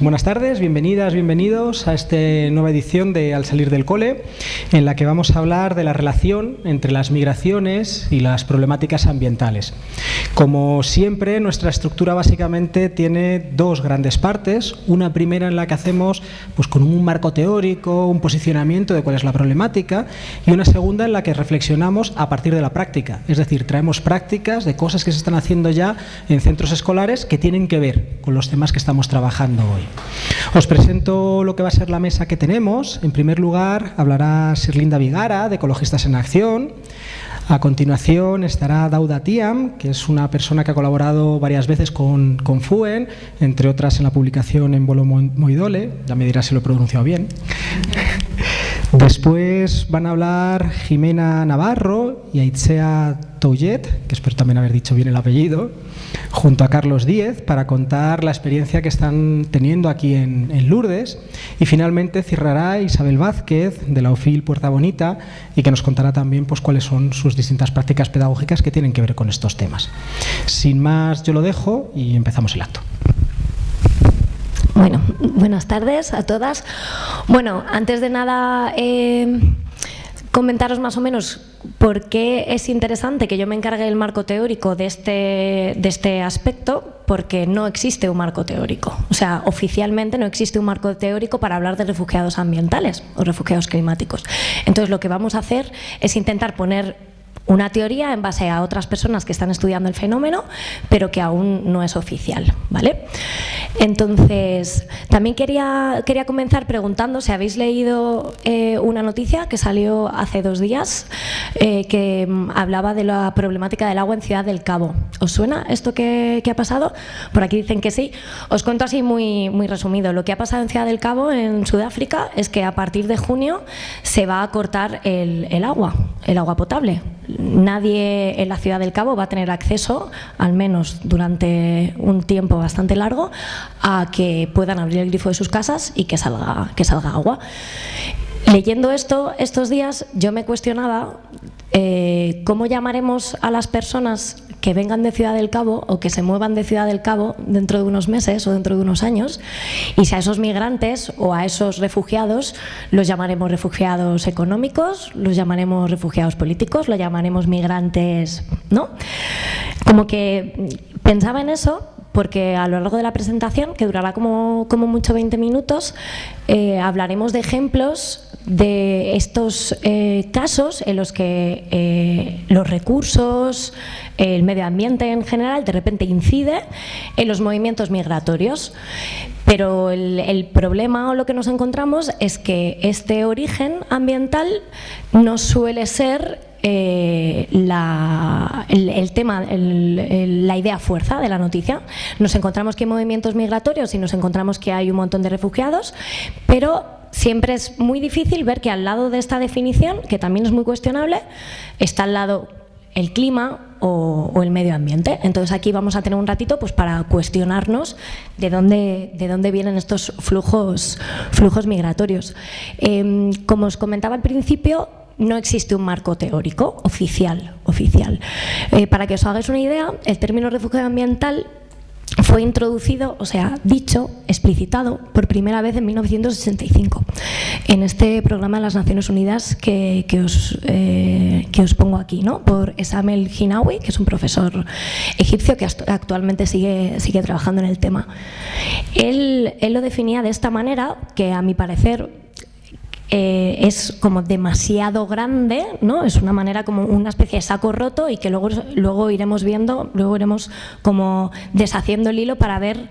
Buenas tardes, bienvenidas, bienvenidos a esta nueva edición de Al salir del cole, en la que vamos a hablar de la relación entre las migraciones y las problemáticas ambientales. Como siempre, nuestra estructura básicamente tiene dos grandes partes. Una primera en la que hacemos pues, con un marco teórico, un posicionamiento de cuál es la problemática, y una segunda en la que reflexionamos a partir de la práctica. Es decir, traemos prácticas de cosas que se están haciendo ya en centros escolares que tienen que ver con los temas que estamos trabajando hoy. Os presento lo que va a ser la mesa que tenemos. En primer lugar, hablará Sirlinda Vigara, de Ecologistas en Acción. A continuación estará Dauda Tiam, que es una persona que ha colaborado varias veces con, con FUEN, entre otras en la publicación en Bolo Moidole, ya me dirá si lo he pronunciado bien. Después van a hablar Jimena Navarro y Aitzea Touget, que espero también haber dicho bien el apellido, junto a Carlos Díez para contar la experiencia que están teniendo aquí en, Lourdes. Y finalmente cerrará Isabel Vázquez de la OFIL Puerta Bonita y que nos contará también pues, cuáles son sus distintas prácticas pedagógicas que tienen que ver con estos temas. Sin más, yo lo dejo y empezamos el acto. Bueno, buenas tardes a todas. Bueno, antes de nada, eh, comentaros más o menos por qué es interesante que yo me encargue del marco teórico de este, de este aspecto, porque no existe un marco teórico. O sea, oficialmente no existe un marco teórico para hablar de refugiados ambientales o refugiados climáticos. Entonces, lo que vamos a hacer es intentar poner una teoría en base a otras personas que están estudiando el fenómeno, pero que aún no es oficial. ¿vale? Entonces, también quería, quería comenzar preguntando si habéis leído eh, una noticia que salió hace dos días eh, que mm, hablaba de la problemática del agua en Ciudad del Cabo. ¿Os suena esto que, ha pasado? Por aquí dicen que sí. Os cuento así muy, muy resumido. Lo que ha pasado en Ciudad del Cabo, en Sudáfrica, es que a partir de junio se va a cortar el, el agua, el agua potable nadie en la ciudad del Cabo va a tener acceso, al menos durante un tiempo bastante largo, a que puedan abrir el grifo de sus casas y que salga, que salga agua. Leyendo esto estos días, yo me cuestionaba eh, cómo llamaremos a las personas que vengan de Ciudad del Cabo o que se muevan de Ciudad del Cabo dentro de unos meses o dentro de unos años y si a esos migrantes o a esos refugiados los llamaremos refugiados económicos, los llamaremos refugiados políticos, los llamaremos migrantes, ¿no? Como que pensaba en eso porque a lo largo de la presentación, que durará como, como mucho 20 minutos, eh, hablaremos de ejemplos de estos eh, casos en los que eh, los recursos, el medio ambiente en general, de repente incide en los movimientos migratorios. Pero el, problema o lo que nos encontramos es que este origen ambiental no suele ser eh, el, tema, la idea fuerza de la noticia. Nos encontramos que hay movimientos migratorios y nos encontramos que hay un montón de refugiados, pero siempre es muy difícil ver que al lado de esta definición, que también es muy cuestionable, está al lado el clima o, el medio ambiente. Entonces aquí vamos a tener un ratito pues, para cuestionarnos de dónde, de dónde vienen estos flujos, flujos migratorios. Em, como os comentaba al principio, no existe un marco teórico oficial. oficial. Eh, para que os hagáis una idea, el término refugio ambiental fue introducido, o sea, dicho, explicitado por primera vez en 1965 en este programa de las Naciones Unidas que, os, eh, que os pongo aquí, ¿no? por Esamel Hinawi, que es un profesor egipcio que actualmente sigue, sigue trabajando en el tema. Él, él lo definía de esta manera, que a mi parecer eh, es como demasiado grande, ¿no? Es una manera como una especie de saco roto y que luego, luego iremos viendo, luego iremos como deshaciendo el hilo para ver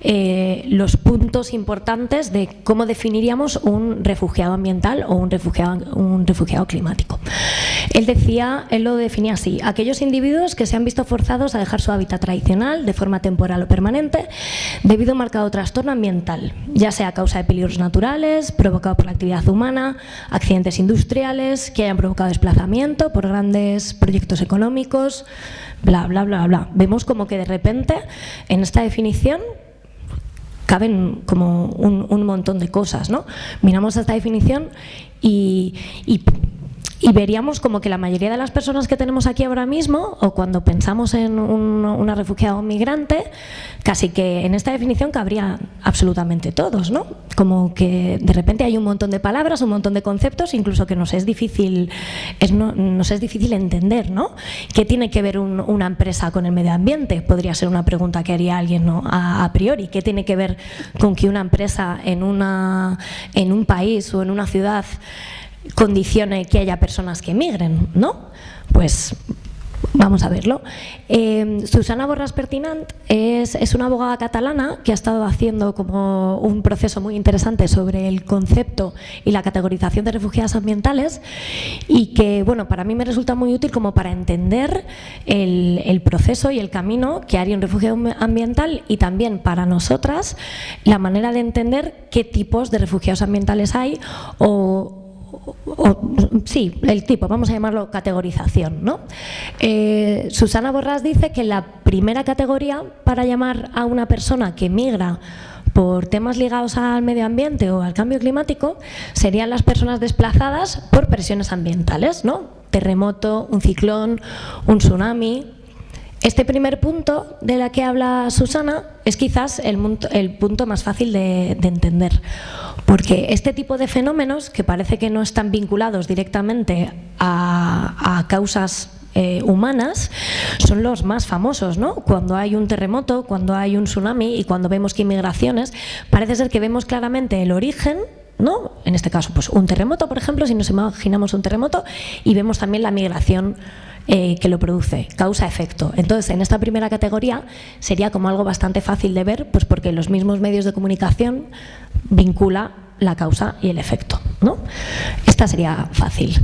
eh, los puntos importantes de cómo definiríamos un refugiado ambiental o un refugiado, un refugiado climático. Él decía, él lo definía así, aquellos individuos que se han visto forzados a dejar su hábitat tradicional de forma temporal o permanente debido a un marcado trastorno ambiental, ya sea a causa de peligros naturales, provocado por la actividad humana, accidentes industriales, que hayan provocado desplazamiento por grandes proyectos económicos, bla, bla, bla, bla. Vemos como que de repente en esta definición caben como un, montón de cosas. ¿no? Miramos esta definición y, y veríamos como que la mayoría de las personas que tenemos aquí ahora mismo, o cuando pensamos en un, una refugiada o migrante, casi que en esta definición cabría absolutamente todos, ¿no? Como que de repente hay un montón de palabras, un montón de conceptos, incluso que nos es difícil, es, no, nos es difícil entender, ¿no? ¿Qué tiene que ver una empresa con el medio ambiente? Podría ser una pregunta que haría alguien ¿no? a, a, priori. ¿Qué tiene que ver con que una empresa en, una, en un país o en una ciudad condicione que haya personas que emigren, ¿no? Pues Vamos a verlo. Eh, Susana Borras Pertinant es, es, una abogada catalana que ha estado haciendo como un proceso muy interesante sobre el concepto y la categorización de refugiadas ambientales y que, bueno, para mí me resulta muy útil como para entender el, el proceso y el camino que haría un refugio ambiental y también para nosotras la manera de entender qué tipos de refugiados ambientales hay o, sí, el tipo, vamos a llamarlo categorización. ¿no? Eh, Susana Borrás dice que la primera categoría para llamar a una persona que migra por temas ligados al medio ambiente o al cambio climático serían las personas desplazadas por presiones ambientales, ¿no? terremoto, un ciclón, un tsunami, este primer punto de la que habla Susana es quizás el, el punto más fácil de, de, entender, porque este tipo de fenómenos, que parece que no están vinculados directamente a, a causas eh, humanas son los más famosos, ¿no? Cuando hay un terremoto, cuando hay un tsunami y cuando vemos que inmigraciones, parece ser que vemos claramente el origen ¿no? En este caso, pues un terremoto, por ejemplo, si nos imaginamos un terremoto y vemos también la migración eh, que lo produce, causa-efecto. Entonces, en esta primera categoría sería como algo bastante fácil de ver, pues porque los mismos medios de comunicación vincula la causa y el efecto. ¿no? Esta sería fácil.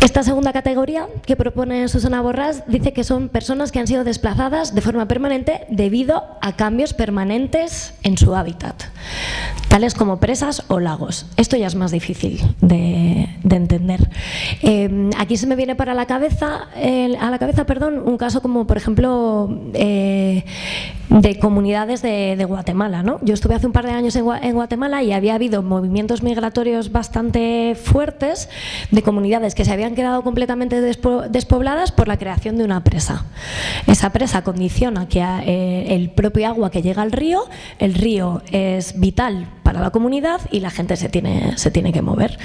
Esta segunda categoría que propone Susana Borrás dice que son personas que han sido desplazadas de forma permanente debido a cambios permanentes en su hábitat, tales como presas o lagos. Esto ya es más difícil de, de entender. Eh, aquí se me viene para la cabeza, eh, a la cabeza perdón, un caso como por ejemplo eh, de comunidades de, de Guatemala. ¿no? Yo estuve hace un par de años en, en Guatemala y había habido movimientos migratorios bastante fuertes de comunidades que se habían quedado completamente despobladas por la creación de una presa. Esa presa condiciona que eh, el propio agua que llega al río, el río es vital para la comunidad y la gente se tiene, se tiene que mover.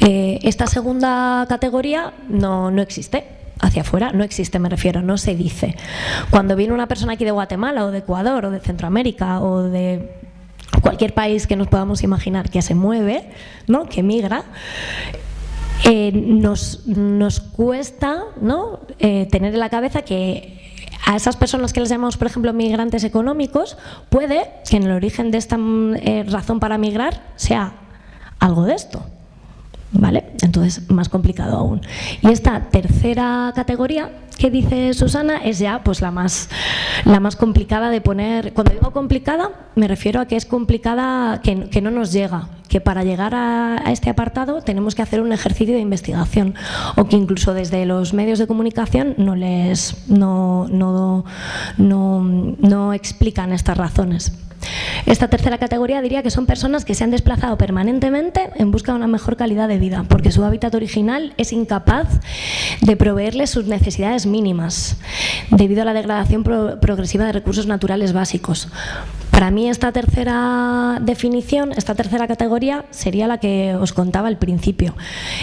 Eh, esta segunda categoría no, no existe hacia afuera no existe, me refiero, no se dice. Cuando viene una persona aquí de Guatemala o de Ecuador o de Centroamérica o de cualquier país que nos podamos imaginar que se mueve, ¿no? que migra, eh, nos, nos, cuesta ¿no? eh, tener en la cabeza que a esas personas que les llamamos, por ejemplo, migrantes económicos, puede que en el origen de esta eh, razón para migrar sea algo de esto. ¿Vale? Entonces, más complicado aún. Y esta tercera categoría que dice Susana es ya pues la más, la más complicada de poner. Cuando digo complicada, me refiero a que es complicada, que, que no nos llega, que para llegar a, a, este apartado tenemos que hacer un ejercicio de investigación o que incluso desde los medios de comunicación no les no, no, no, no explican estas razones. Esta tercera categoría diría que son personas que se han desplazado permanentemente en busca de una mejor calidad de vida, porque su hábitat original es incapaz de proveerles sus necesidades mínimas, debido a la degradación pro progresiva de recursos naturales básicos. Para mí esta tercera definición, esta tercera categoría sería la que os contaba al principio.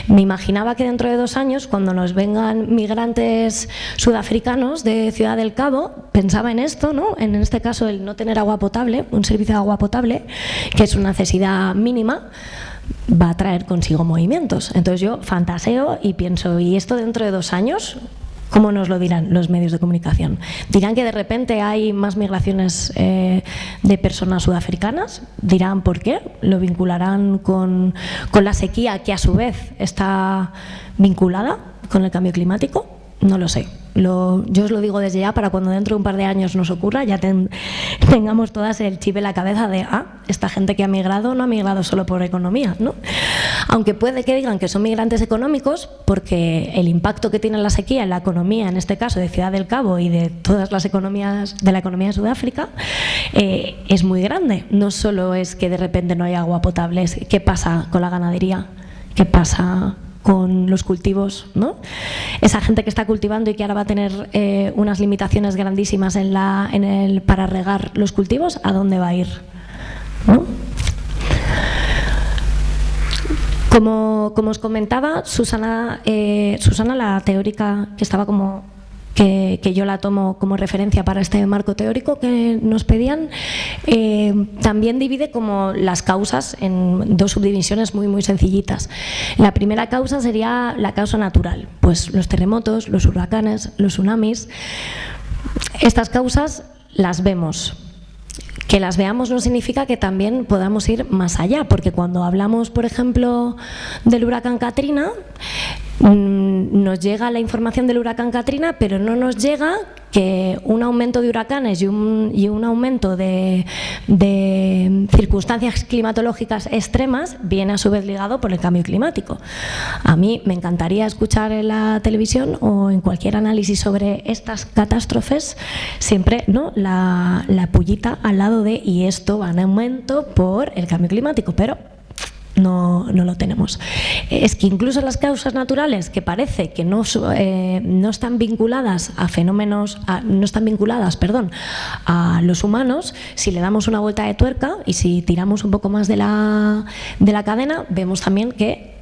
Me imaginaba que dentro de dos años, cuando nos vengan migrantes sudafricanos de Ciudad del Cabo, pensaba en esto, ¿no? en este caso el no tener agua potable, un servicio de agua potable, que es una necesidad mínima, va a traer consigo movimientos. Entonces yo fantaseo y pienso, ¿y esto dentro de dos años? ¿Cómo nos lo dirán los medios de comunicación? ¿Dirán que de repente hay más migraciones eh, de personas sudafricanas? ¿Dirán por qué? ¿Lo vincularán con, con la sequía que a su vez está vinculada con el cambio climático? No lo sé. Lo, yo os lo digo desde ya para cuando dentro de un par de años nos ocurra, ya ten, tengamos todas el chip en la cabeza de, ah, esta gente que ha migrado no ha migrado solo por economía, ¿no? Aunque puede que digan que son migrantes económicos, porque el impacto que tiene la sequía en la economía, en este caso de Ciudad del Cabo y de todas las economías de la economía de Sudáfrica, eh, es muy grande. No solo es que de repente no hay agua potable, es qué pasa con la ganadería, qué pasa con los cultivos, ¿no? Esa gente que está cultivando y que ahora va a tener eh, unas limitaciones grandísimas en la, en el, para regar los cultivos, ¿a dónde va a ir? Como, como, os comentaba, Susana, eh, Susana, la teórica que estaba como que, yo la tomo como referencia para este marco teórico que nos pedían, eh, también divide como las causas en dos subdivisiones muy muy sencillitas. La primera causa sería la causa natural, pues los terremotos, los huracanes, los tsunamis. Estas causas las vemos, que las veamos no significa que también podamos ir más allá, porque cuando hablamos, por ejemplo, del huracán Katrina, nos llega la información del huracán Katrina, pero no nos llega que un aumento de huracanes y un, aumento de, circunstancias climatológicas extremas viene a su vez ligado por el cambio climático. A mí me encantaría escuchar en la televisión o en cualquier análisis sobre estas catástrofes siempre ¿no? la, la pullita al lado de y esto va en aumento por el cambio climático, pero no, no, lo tenemos. Es que incluso las causas naturales, que parece que no, eh, no están vinculadas a fenómenos, no están vinculadas, perdón, a los humanos, si le damos una vuelta de tuerca y si tiramos un poco más de la, de la cadena, vemos también que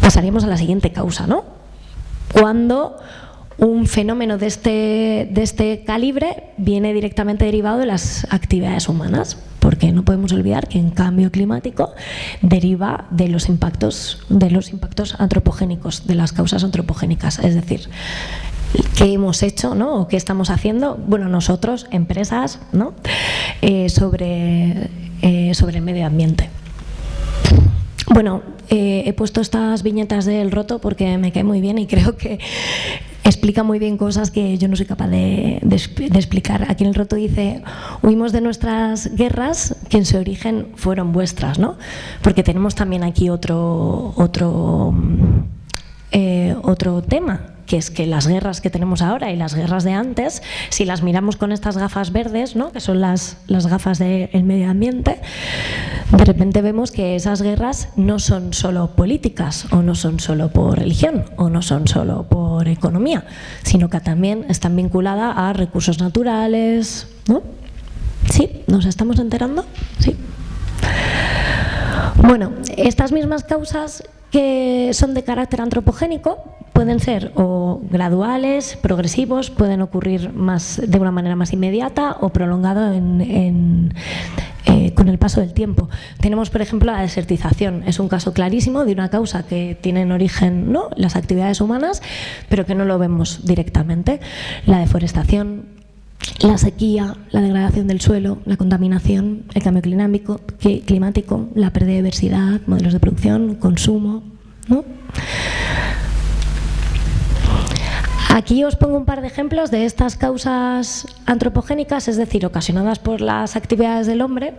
pasaríamos a la siguiente causa, ¿no? Cuando un fenómeno de este, de este calibre viene directamente derivado de las actividades humanas, porque no podemos olvidar que en cambio climático deriva de los impactos, de los impactos antropogénicos, de las causas antropogénicas, es decir, qué hemos hecho ¿no? o qué estamos haciendo, bueno, nosotros, empresas, ¿no? Eh, sobre, eh, sobre el medio ambiente. Bueno, eh, he puesto estas viñetas del roto porque me cae muy bien y creo que explica muy bien cosas que yo no soy capaz de, explicar. Aquí en el roto dice, huimos de nuestras guerras que en su origen fueron vuestras, ¿no? Porque tenemos también aquí otro, otro, eh, otro tema que es que las guerras que tenemos ahora y las guerras de antes, si las miramos con estas gafas verdes, ¿no? que son las, las gafas del medio ambiente, de repente vemos que esas guerras no son solo políticas o no son solo por religión o no son solo por economía, sino que también están vinculadas a recursos naturales. ¿no? ¿Sí? ¿Nos estamos enterando? Sí. Bueno, estas mismas causas que son de carácter antropogénico pueden ser o graduales, progresivos, pueden ocurrir más de una manera más inmediata o prolongado en, eh, con el paso del tiempo. Tenemos, por ejemplo, la desertización. Es un caso clarísimo de una causa que tiene en origen ¿no? las actividades humanas, pero que no lo vemos directamente. La deforestación, la sequía, la degradación del suelo, la contaminación, el cambio climático, climático la pérdida de diversidad, modelos de producción, consumo. Aquí os pongo un par de ejemplos de estas causas antropogénicas, es decir, ocasionadas por las actividades del hombre,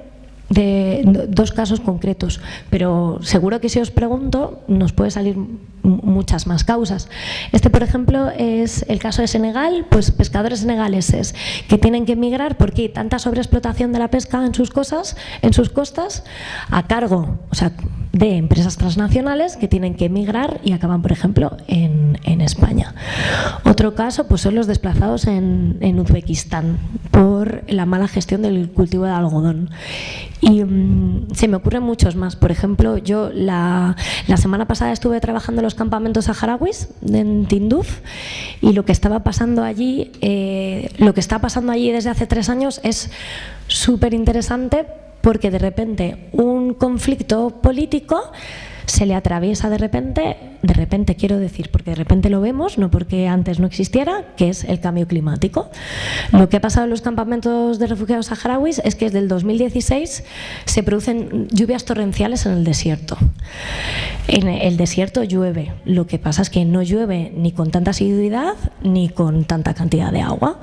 de dos casos concretos, pero seguro que si os pregunto nos puede salir muchas más causas. Este, por ejemplo, es el caso de Senegal, pues pescadores senegaleses que tienen que emigrar porque hay tanta sobreexplotación de la pesca en sus cosas, en sus costas, a cargo, o sea, de empresas transnacionales que tienen que emigrar y acaban, por ejemplo, en, España. Otro caso pues son los desplazados en, Uzbekistán por la mala gestión del cultivo de algodón. Y mm, se me ocurren muchos más. Por ejemplo, yo la, la semana pasada estuve trabajando en campamentos saharauis en Tinduf y lo que estaba pasando allí, eh, lo que está pasando allí desde hace tres años es súper interesante porque de repente un conflicto político se le atraviesa de repente, de repente quiero decir, porque de repente lo vemos, no porque antes no existiera, que es el cambio climático. Lo que ha pasado en los campamentos de refugiados saharauis es que desde el 2016 se producen lluvias torrenciales en el desierto. En el desierto llueve, lo que pasa es que no llueve ni con tanta asiduidad ni con tanta cantidad de agua.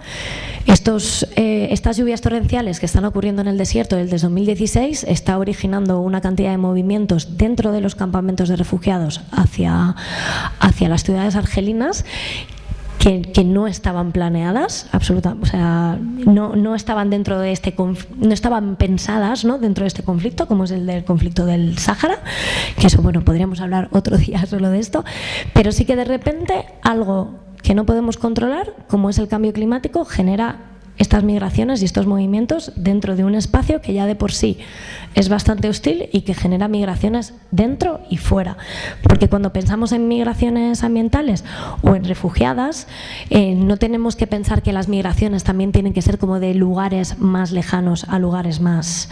Estos, eh, estas lluvias torrenciales que están ocurriendo en el desierto desde 2016 está originando una cantidad de movimientos dentro de los campamentos de refugiados hacia, hacia las ciudades argelinas que, no estaban planeadas, absolutamente, o sea, no, no, estaban dentro de este no estaban pensadas ¿no? dentro de este conflicto, como es el del conflicto del Sáhara, que eso, bueno, podríamos hablar otro día solo de esto, pero sí que de repente algo que no podemos controlar, como es el cambio climático, genera estas migraciones y estos movimientos dentro de un espacio que ya de por sí es bastante hostil y que genera migraciones dentro y fuera. Porque cuando pensamos en migraciones ambientales o en refugiadas, eh, no tenemos que pensar que las migraciones también tienen que ser como de lugares más lejanos a lugares más,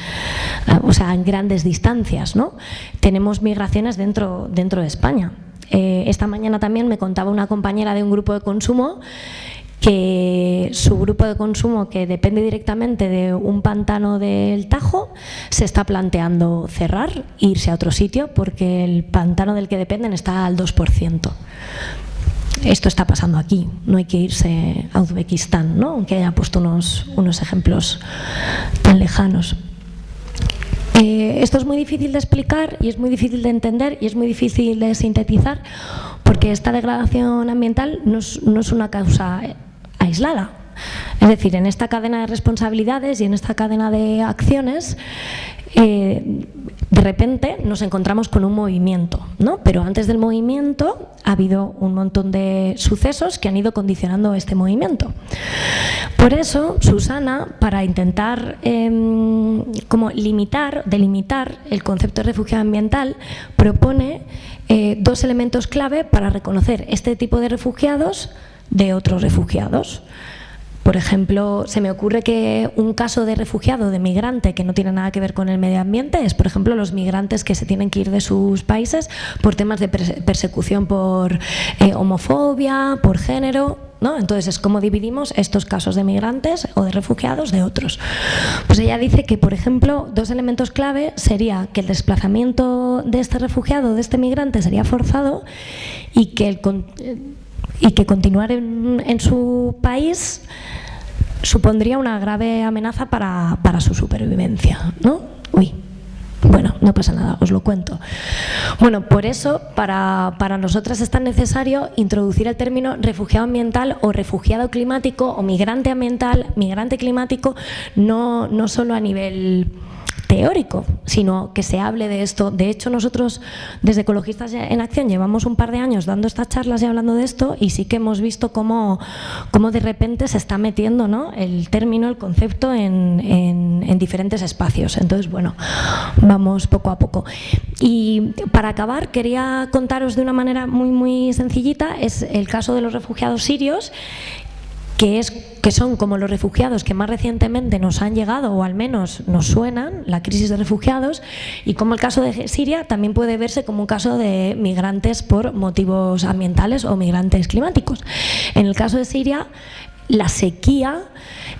eh, o sea, en grandes distancias. ¿no? Tenemos migraciones dentro, dentro de España. Eh, esta mañana también me contaba una compañera de un grupo de consumo que su grupo de consumo, que depende directamente de un pantano del Tajo, se está planteando cerrar e irse a otro sitio porque el pantano del que dependen está al 2%. Esto está pasando aquí, no hay que irse a Uzbekistán, ¿no? aunque haya puesto unos, unos ejemplos tan lejanos. Eh, esto es muy difícil de explicar y es muy difícil de entender y es muy difícil de sintetizar porque esta degradación ambiental no es una causa aislada. Es decir, en esta cadena de responsabilidades y en esta cadena de acciones, eh, de repente nos encontramos con un movimiento, ¿no? pero antes del movimiento ha habido un montón de sucesos que han ido condicionando este movimiento. Por eso, Susana, para intentar em, como limitar, delimitar el concepto de refugio ambiental, propone eh, dos elementos clave para reconocer este tipo de refugiados de otros refugiados. Por ejemplo, se me ocurre que un caso de refugiado, de migrante, que no tiene nada que ver con el medio ambiente, es, por ejemplo, los migrantes que se tienen que ir de sus países por temas de persecución por eh, homofobia, por género, ¿no? Entonces es como dividimos estos casos de migrantes o de refugiados de otros. Pues ella dice que, por ejemplo, dos elementos clave sería que el desplazamiento de este refugiado, de este migrante, sería forzado y que el y que continuar en, su país supondría una grave amenaza para, su supervivencia. ¿no? Uy. Bueno, no pasa nada, os lo cuento. Bueno, por eso para, para nosotras es tan necesario introducir el término refugiado ambiental o refugiado climático o migrante ambiental, migrante climático, no, no solo a nivel teórico, sino que se hable de esto. De hecho, nosotros desde Ecologistas en Acción llevamos un par de años dando estas charlas y hablando de esto y sí que hemos visto cómo, cómo de repente se está metiendo ¿no? el término, el concepto en, en, diferentes espacios. Entonces, bueno, vamos poco a poco. Y para acabar, quería contaros de una manera muy, muy sencillita, es el caso de los refugiados sirios que, es, que son como los refugiados que más recientemente nos han llegado o al menos nos suenan, la crisis de refugiados, y como el caso de Siria también puede verse como un caso de migrantes por motivos ambientales o migrantes climáticos. En el caso de Siria, la sequía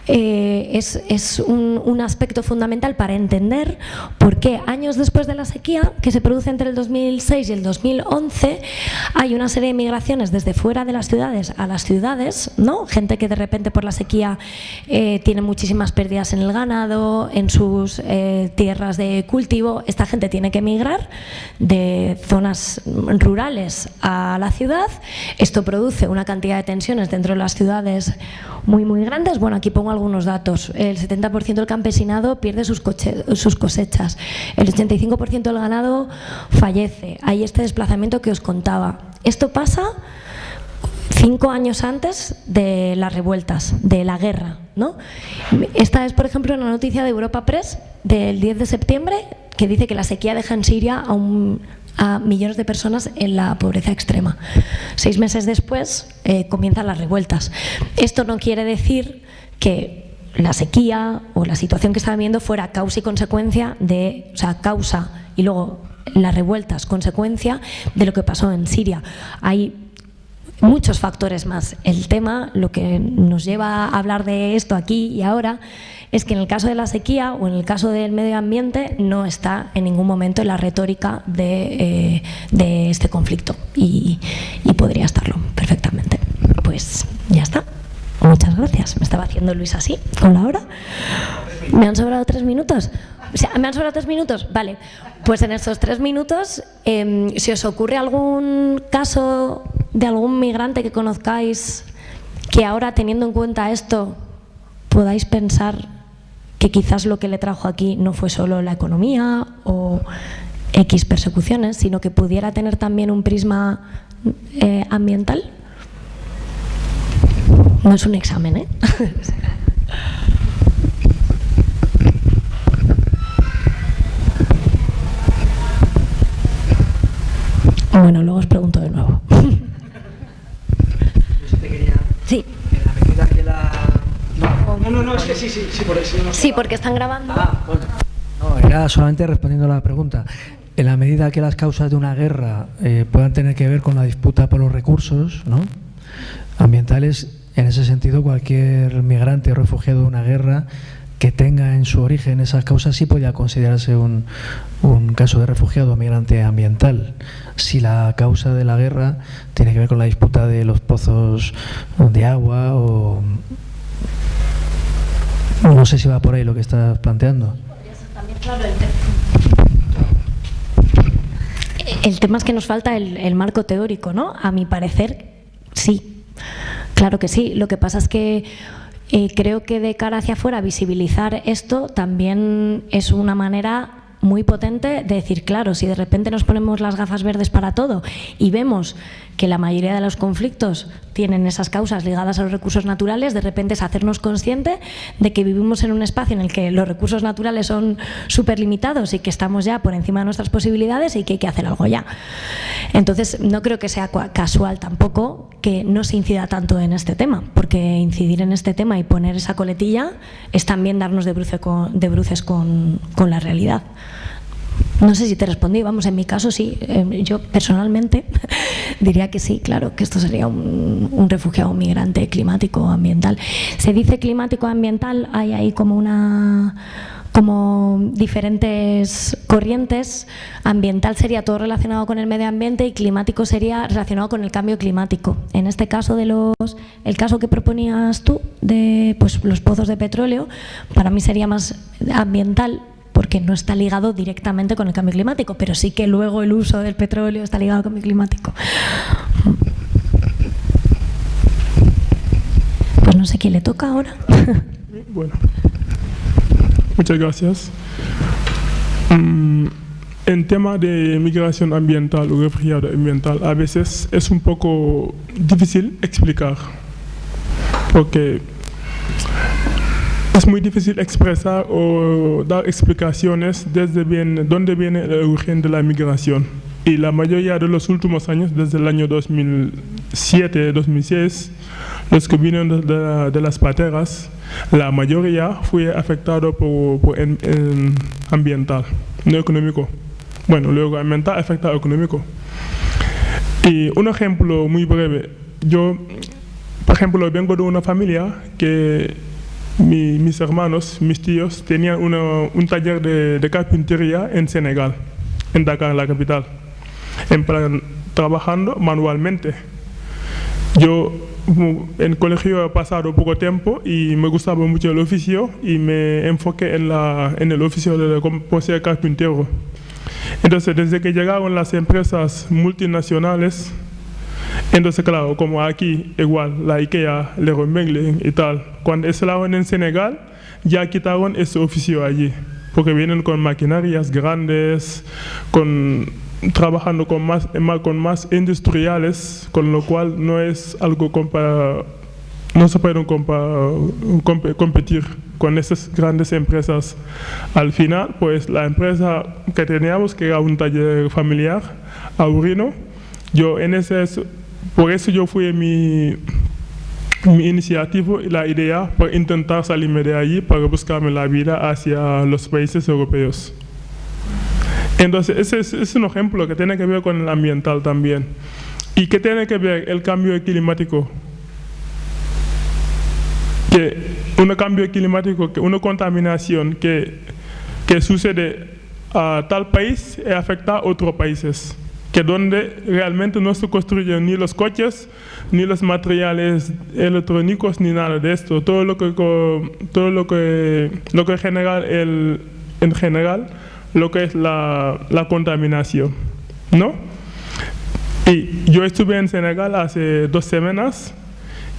eh, es, un, aspecto fundamental para entender por qué años después de la sequía, que se produce entre el 2006 y el 2011, hay una serie de migraciones desde fuera de las ciudades a las ciudades, ¿no? gente que de repente por la sequía eh, tiene muchísimas pérdidas en el ganado, en sus eh, tierras de cultivo, esta gente tiene que emigrar de zonas rurales a la ciudad, esto produce una cantidad de tensiones dentro de las ciudades muy muy grandes, bueno aquí pongo algunos datos. El 70% del campesinado pierde sus, sus cosechas. El 85% del ganado fallece. Hay este desplazamiento que os contaba. Esto pasa cinco años antes de las revueltas, de la guerra. ¿no? Esta es, por ejemplo, una noticia de Europa Press del 10 de septiembre que dice que la sequía deja en Siria a, a millones de personas en la pobreza extrema. Seis meses después eh, comienzan las revueltas. Esto no quiere decir que la sequía o la situación que estaban viendo fuera causa y consecuencia de, o sea, causa y luego las revueltas, consecuencia de lo que pasó en Siria. Hay muchos factores más. El tema, lo que nos lleva a hablar de esto aquí y ahora, es que en el caso de la sequía o en el caso del medio ambiente no está en ningún momento en la retórica de, eh, este conflicto y podría estarlo perfectamente. Pues ya está. Muchas gracias. Me estaba haciendo Luis así, con la hora. ¿Me han sobrado tres minutos? ¿Me han sobrado tres minutos? Vale. Pues en estos tres minutos, em, si os ocurre algún caso de algún migrante que conozcáis que ahora teniendo en cuenta esto podáis pensar que quizás lo que le trajo aquí no fue solo la economía o X persecuciones, sino que pudiera tener también un prisma eh, ambiental? No es un examen, ¿eh? bueno, luego os pregunto de nuevo. Sí. No, no, no, es que sí, sí, sí, por eso. Sí, porque están grabando. Ah, bueno. No, era solamente respondiendo a la pregunta. En la medida que las causas de una guerra eh, puedan tener que ver con la disputa por los recursos ¿no? ambientales, en ese sentido cualquier migrante o refugiado de una guerra que tenga en su origen esas causas sí podría considerarse un, un caso de refugiado o migrante ambiental. Si la causa de la guerra tiene que ver con la disputa de los pozos de agua o... No sé si va por ahí lo que estás planteando. El tema es que nos falta el, marco teórico, ¿no? A mi parecer, sí. Claro que sí. Lo que pasa es que eh, creo que de cara hacia afuera visibilizar esto también es una manera muy potente de decir, claro, si de repente nos ponemos las gafas verdes para todo y vemos que la mayoría de los conflictos tienen esas causas ligadas a los recursos naturales, de repente es hacernos consciente de que vivimos en un espacio en el que los recursos naturales son súper limitados y que estamos ya por encima de nuestras posibilidades y que hay que hacer algo ya. Entonces, no creo que sea casual tampoco que no se incida tanto en este tema, porque incidir en este tema y poner esa coletilla es también darnos de, bruces con la realidad. No sé si te respondí, vamos, en mi caso sí, eh, yo personalmente diría que sí, claro, que esto sería un, refugiado migrante climático ambiental. Se dice climático ambiental, hay ahí como una como diferentes corrientes, ambiental sería todo relacionado con el medio ambiente y climático sería relacionado con el cambio climático. En este caso de los, el caso que proponías tú de pues, los pozos de petróleo, para mí sería más ambiental porque no está ligado directamente con el cambio climático, pero sí que luego el uso del petróleo está ligado al cambio climático. Pues no sé quién le toca ahora. Bueno, muchas gracias. Mm, en tema de migración ambiental o refugiado ambiental, a veces es un poco difícil explicar, porque es muy difícil expresar o dar explicaciones desde bien, dónde viene el origen de la migración. Y la mayoría de los últimos años, desde el año 2007, 2006, los que vinieron de, las pateras, la mayoría fue afectado por, por ambiental, no económico. Bueno, luego ambiental afecta económico. Y un ejemplo muy breve, yo, por ejemplo, vengo de una familia que mis hermanos, mis tíos, tenían un taller de, carpintería en Senegal, en Dakar, la capital, en plan, trabajando manualmente. Yo en colegio he pasado poco tiempo y me gustaba mucho el oficio y me enfoqué en, la, en el oficio de ser carpintero. Entonces, desde que llegaron las empresas multinacionales, entonces, claro, como aquí, igual, la IKEA, Leroy Merlin y tal, cuando estaban en Senegal, ya quitaron ese oficio allí, porque vienen con maquinarias grandes, con, trabajando con más, con más industriales, con lo cual no es algo no se pueden competir con esas grandes empresas. Al final, pues la empresa que teníamos, que era un taller familiar, Aurino, yo en ese por eso yo fui mi, mi iniciativa y la idea para intentar salirme de allí para buscarme la vida hacia los países europeos. Entonces, ese es, un ejemplo que tiene que ver con el ambiental también. ¿Y qué tiene que ver el cambio climático? Que un cambio climático, que una contaminación que, que sucede a tal país y afecta a otros países que donde realmente no se construyen ni los coches, ni los materiales electrónicos, ni nada de esto. Todo lo que, todo lo que, lo que genera el, en general, lo que es la, la contaminación, ¿no? Y yo estuve en Senegal hace dos semanas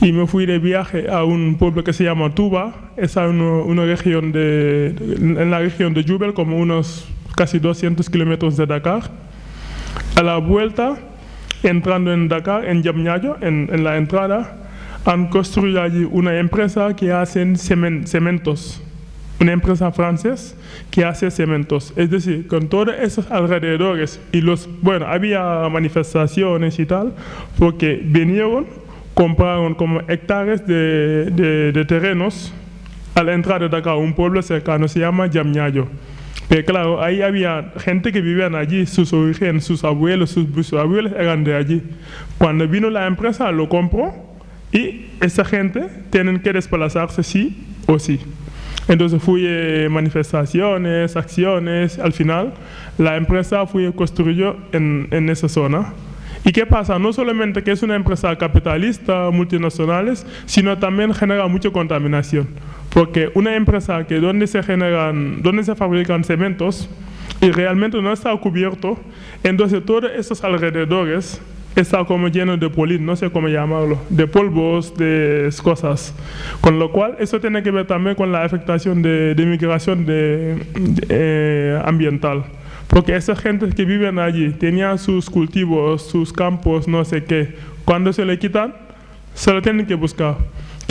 y me fui de viaje a un pueblo que se llama Tuba, es una región de, en la región de Jubel, como unos casi 200 kilómetros de Dakar. A la vuelta, entrando en Dakar, en Yamñayo, en, la entrada, han construido allí una empresa que hace cementos, una empresa francesa que hace cementos. Es decir, con todos esos alrededores y los, bueno, había manifestaciones y tal, porque vinieron, compraron como hectáreas de, de, terrenos a la entrada de acá, un pueblo cercano, se llama Yamñayo. Pero claro, ahí había gente que vivían allí, sus orígenes, sus abuelos, sus bisabuelos eran de allí. Cuando vino la empresa, lo compró y esa gente tienen que desplazarse sí o sí. Entonces fui eh, manifestaciones, acciones, al final la empresa fue construyó en, en esa zona. ¿Y qué pasa? No solamente que es una empresa capitalista, multinacionales, sino también genera mucha contaminación. Porque una empresa que donde se generan, donde se fabrican cementos y realmente no está cubierto, entonces todos esos alrededores está como lleno de polín, no sé cómo llamarlo, de polvos, de cosas. Con lo cual, eso tiene que ver también con la afectación de, migración de, eh, ambiental. Porque esa gente que viven allí tenían sus cultivos, sus campos, no sé qué. Cuando se le quitan, se lo tienen que buscar.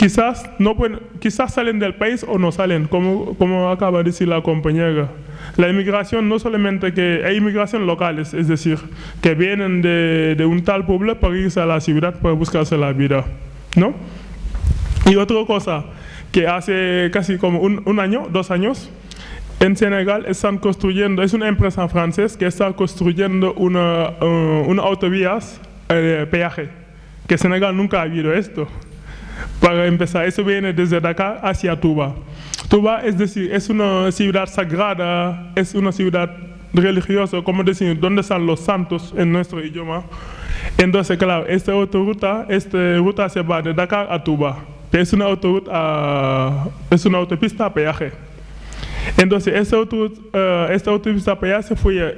Quizás, no pueden, quizás salen del país o no salen, como, como acaba de decir la compañera. La inmigración no solamente que hay inmigración locales, es decir, que vienen de, de un tal pueblo para irse a la ciudad para buscarse la vida, ¿no? Y otra cosa, que hace casi como un, año, dos años, en Senegal están construyendo, es una empresa francesa que está construyendo una, uh, una autovías eh, peaje, que Senegal nunca ha habido esto. Para empezar, eso viene desde Dakar hacia Tuba. Tuba, es decir, es una ciudad sagrada, es una ciudad religiosa, como decir, donde están los santos en nuestro idioma. Entonces, claro, esta autoruta, esta ruta se va de Dakar a Tuba. Es una, autoruta, es una autopista a peaje. Entonces, esta, uh, esta autopista a peaje fue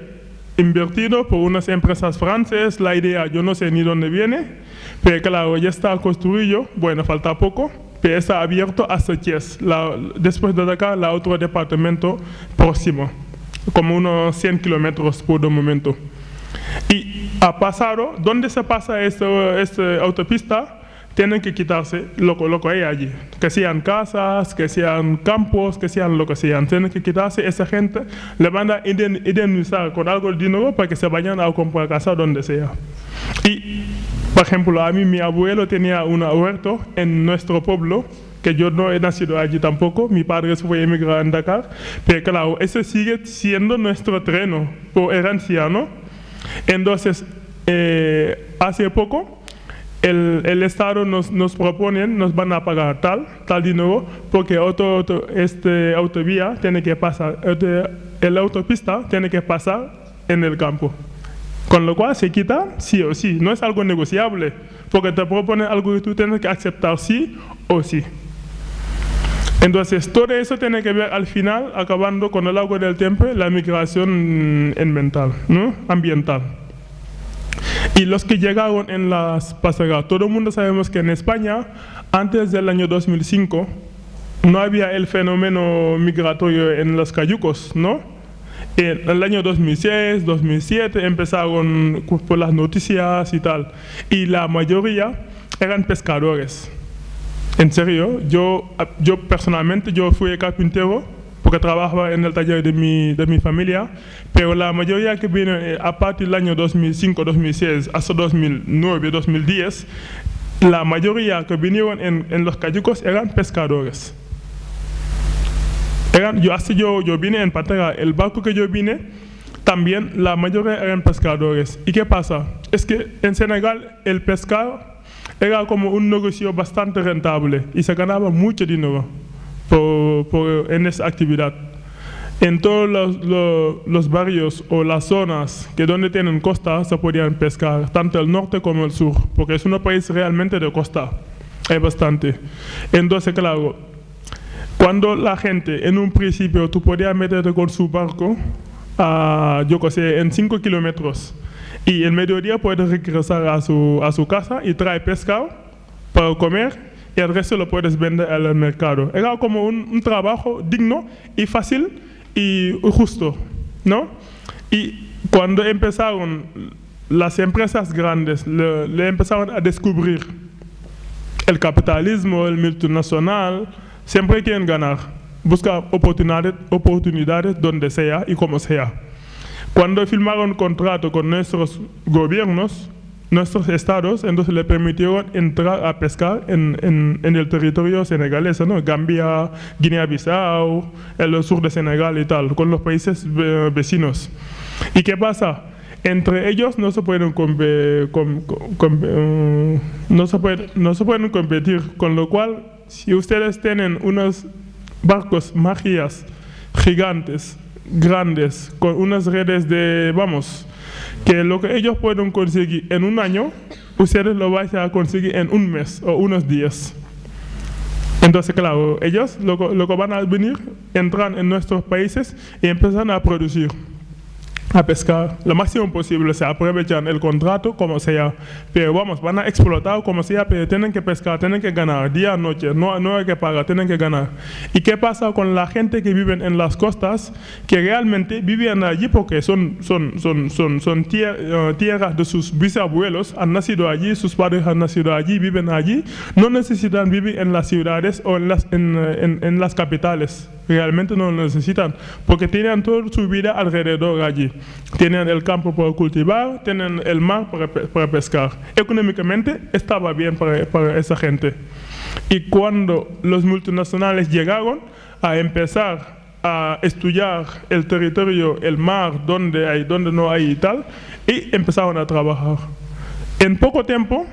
invertido por unas empresas francesas. La idea, yo no sé ni dónde viene, pero claro, ya está construido, bueno, falta poco pero está abierto Thiès, la, después de acá, la otro departamento próximo, como unos 100 kilómetros por el momento. Y ha pasado, ¿dónde se pasa esta, esta autopista? Tienen que quitarse lo, lo que hay allí, que sean casas, que sean campos, que sean lo que sean. Tienen que quitarse, esa gente le van a indemnizar con algo de dinero para que se vayan a comprar casa donde sea. Y por ejemplo, a mí mi abuelo tenía un huerto en nuestro pueblo, que yo no he nacido allí tampoco, mi padre se fue a emigrar en Dakar, pero claro, ese sigue siendo nuestro terreno por herencia, ¿no? Entonces, eh, hace poco, el, Estado nos, nos propone, nos van a pagar tal, tal dinero, porque otro, otro este autovía tiene que pasar, el autopista tiene que pasar en el campo. Con lo cual se quita sí o sí, no es algo negociable, porque te propone algo que tú tienes que aceptar sí o sí. Entonces, todo eso tiene que ver al final, acabando con el agua del tiempo, la migración ambiental, ¿no? ambiental. Y los que llegaron en las pasajeras, todo el mundo sabemos que en España, antes del año 2005, no había el fenómeno migratorio en los cayucos, ¿no? En el año 2006, 2007 empezaron por las noticias y tal. Y la mayoría eran pescadores. En serio, yo, yo personalmente yo fui carpintero porque trabajaba en el taller de mi, de mi familia, pero la mayoría que vino eh, a partir del año 2005, 2006 hasta 2009, 2010, la mayoría que vinieron en, en los cayucos eran pescadores yo, así yo, yo vine en Patera, el barco que yo vine, también la mayoría eran pescadores. ¿Y qué pasa? Es que en Senegal el pescar era como un negocio bastante rentable y se ganaba mucho dinero por, por, en esa actividad. En todos los, los, los, barrios o las zonas que donde tienen costa se podían pescar, tanto el norte como el sur, porque es un país realmente de costa, hay bastante. Entonces, claro, cuando la gente, en un principio, tú podías meterte con su barco, a, yo qué sé, en 5 kilómetros, y el mediodía puede regresar a su, a su casa y trae pescado, para comer y el resto lo puedes vender al mercado. Era como un, un trabajo digno y fácil y justo, ¿no? Y cuando empezaron las empresas grandes, le, le empezaron a descubrir el capitalismo, el multinacional, siempre quieren ganar, buscan oportunidades, oportunidades donde sea y como sea. Cuando firmaron contrato con nuestros gobiernos, nuestros estados, entonces le permitieron entrar a pescar en, en, en el territorio senegalés, ¿no? Gambia, Guinea-Bissau, el sur de Senegal y tal, con los países eh, vecinos. ¿Y qué pasa? Entre ellos no se pueden, com com com no, se puede, no se pueden competir, con lo cual, si ustedes tienen unos barcos magias gigantes, grandes, con unas redes de, vamos, que lo que ellos pueden conseguir en un año, ustedes lo vais a conseguir en un mes o unos días. Entonces, claro, ellos lo, lo que van a venir, entran en nuestros países y empiezan a producir a pescar lo máximo posible, se aprovechan el contrato como sea, pero vamos, van a explotar como sea, pero tienen que pescar, tienen que ganar, día, noche, no, no hay que pagar, tienen que ganar. ¿Y qué pasa con la gente que vive en las costas, que realmente viven allí porque son, son, son, son, son uh, tierras de sus bisabuelos, han nacido allí, sus padres han nacido allí, viven allí, no necesitan vivir en las ciudades o en las, en, en, en las capitales, realmente no lo necesitan, porque tienen toda su vida alrededor allí. Tienen el campo para cultivar, tienen el mar para, para pescar. Económicamente estaba bien para, para, esa gente. Y cuando los multinacionales llegaron a empezar a estudiar el territorio, el mar, donde hay, donde no hay y tal, y empezaron a trabajar. En poco tiempo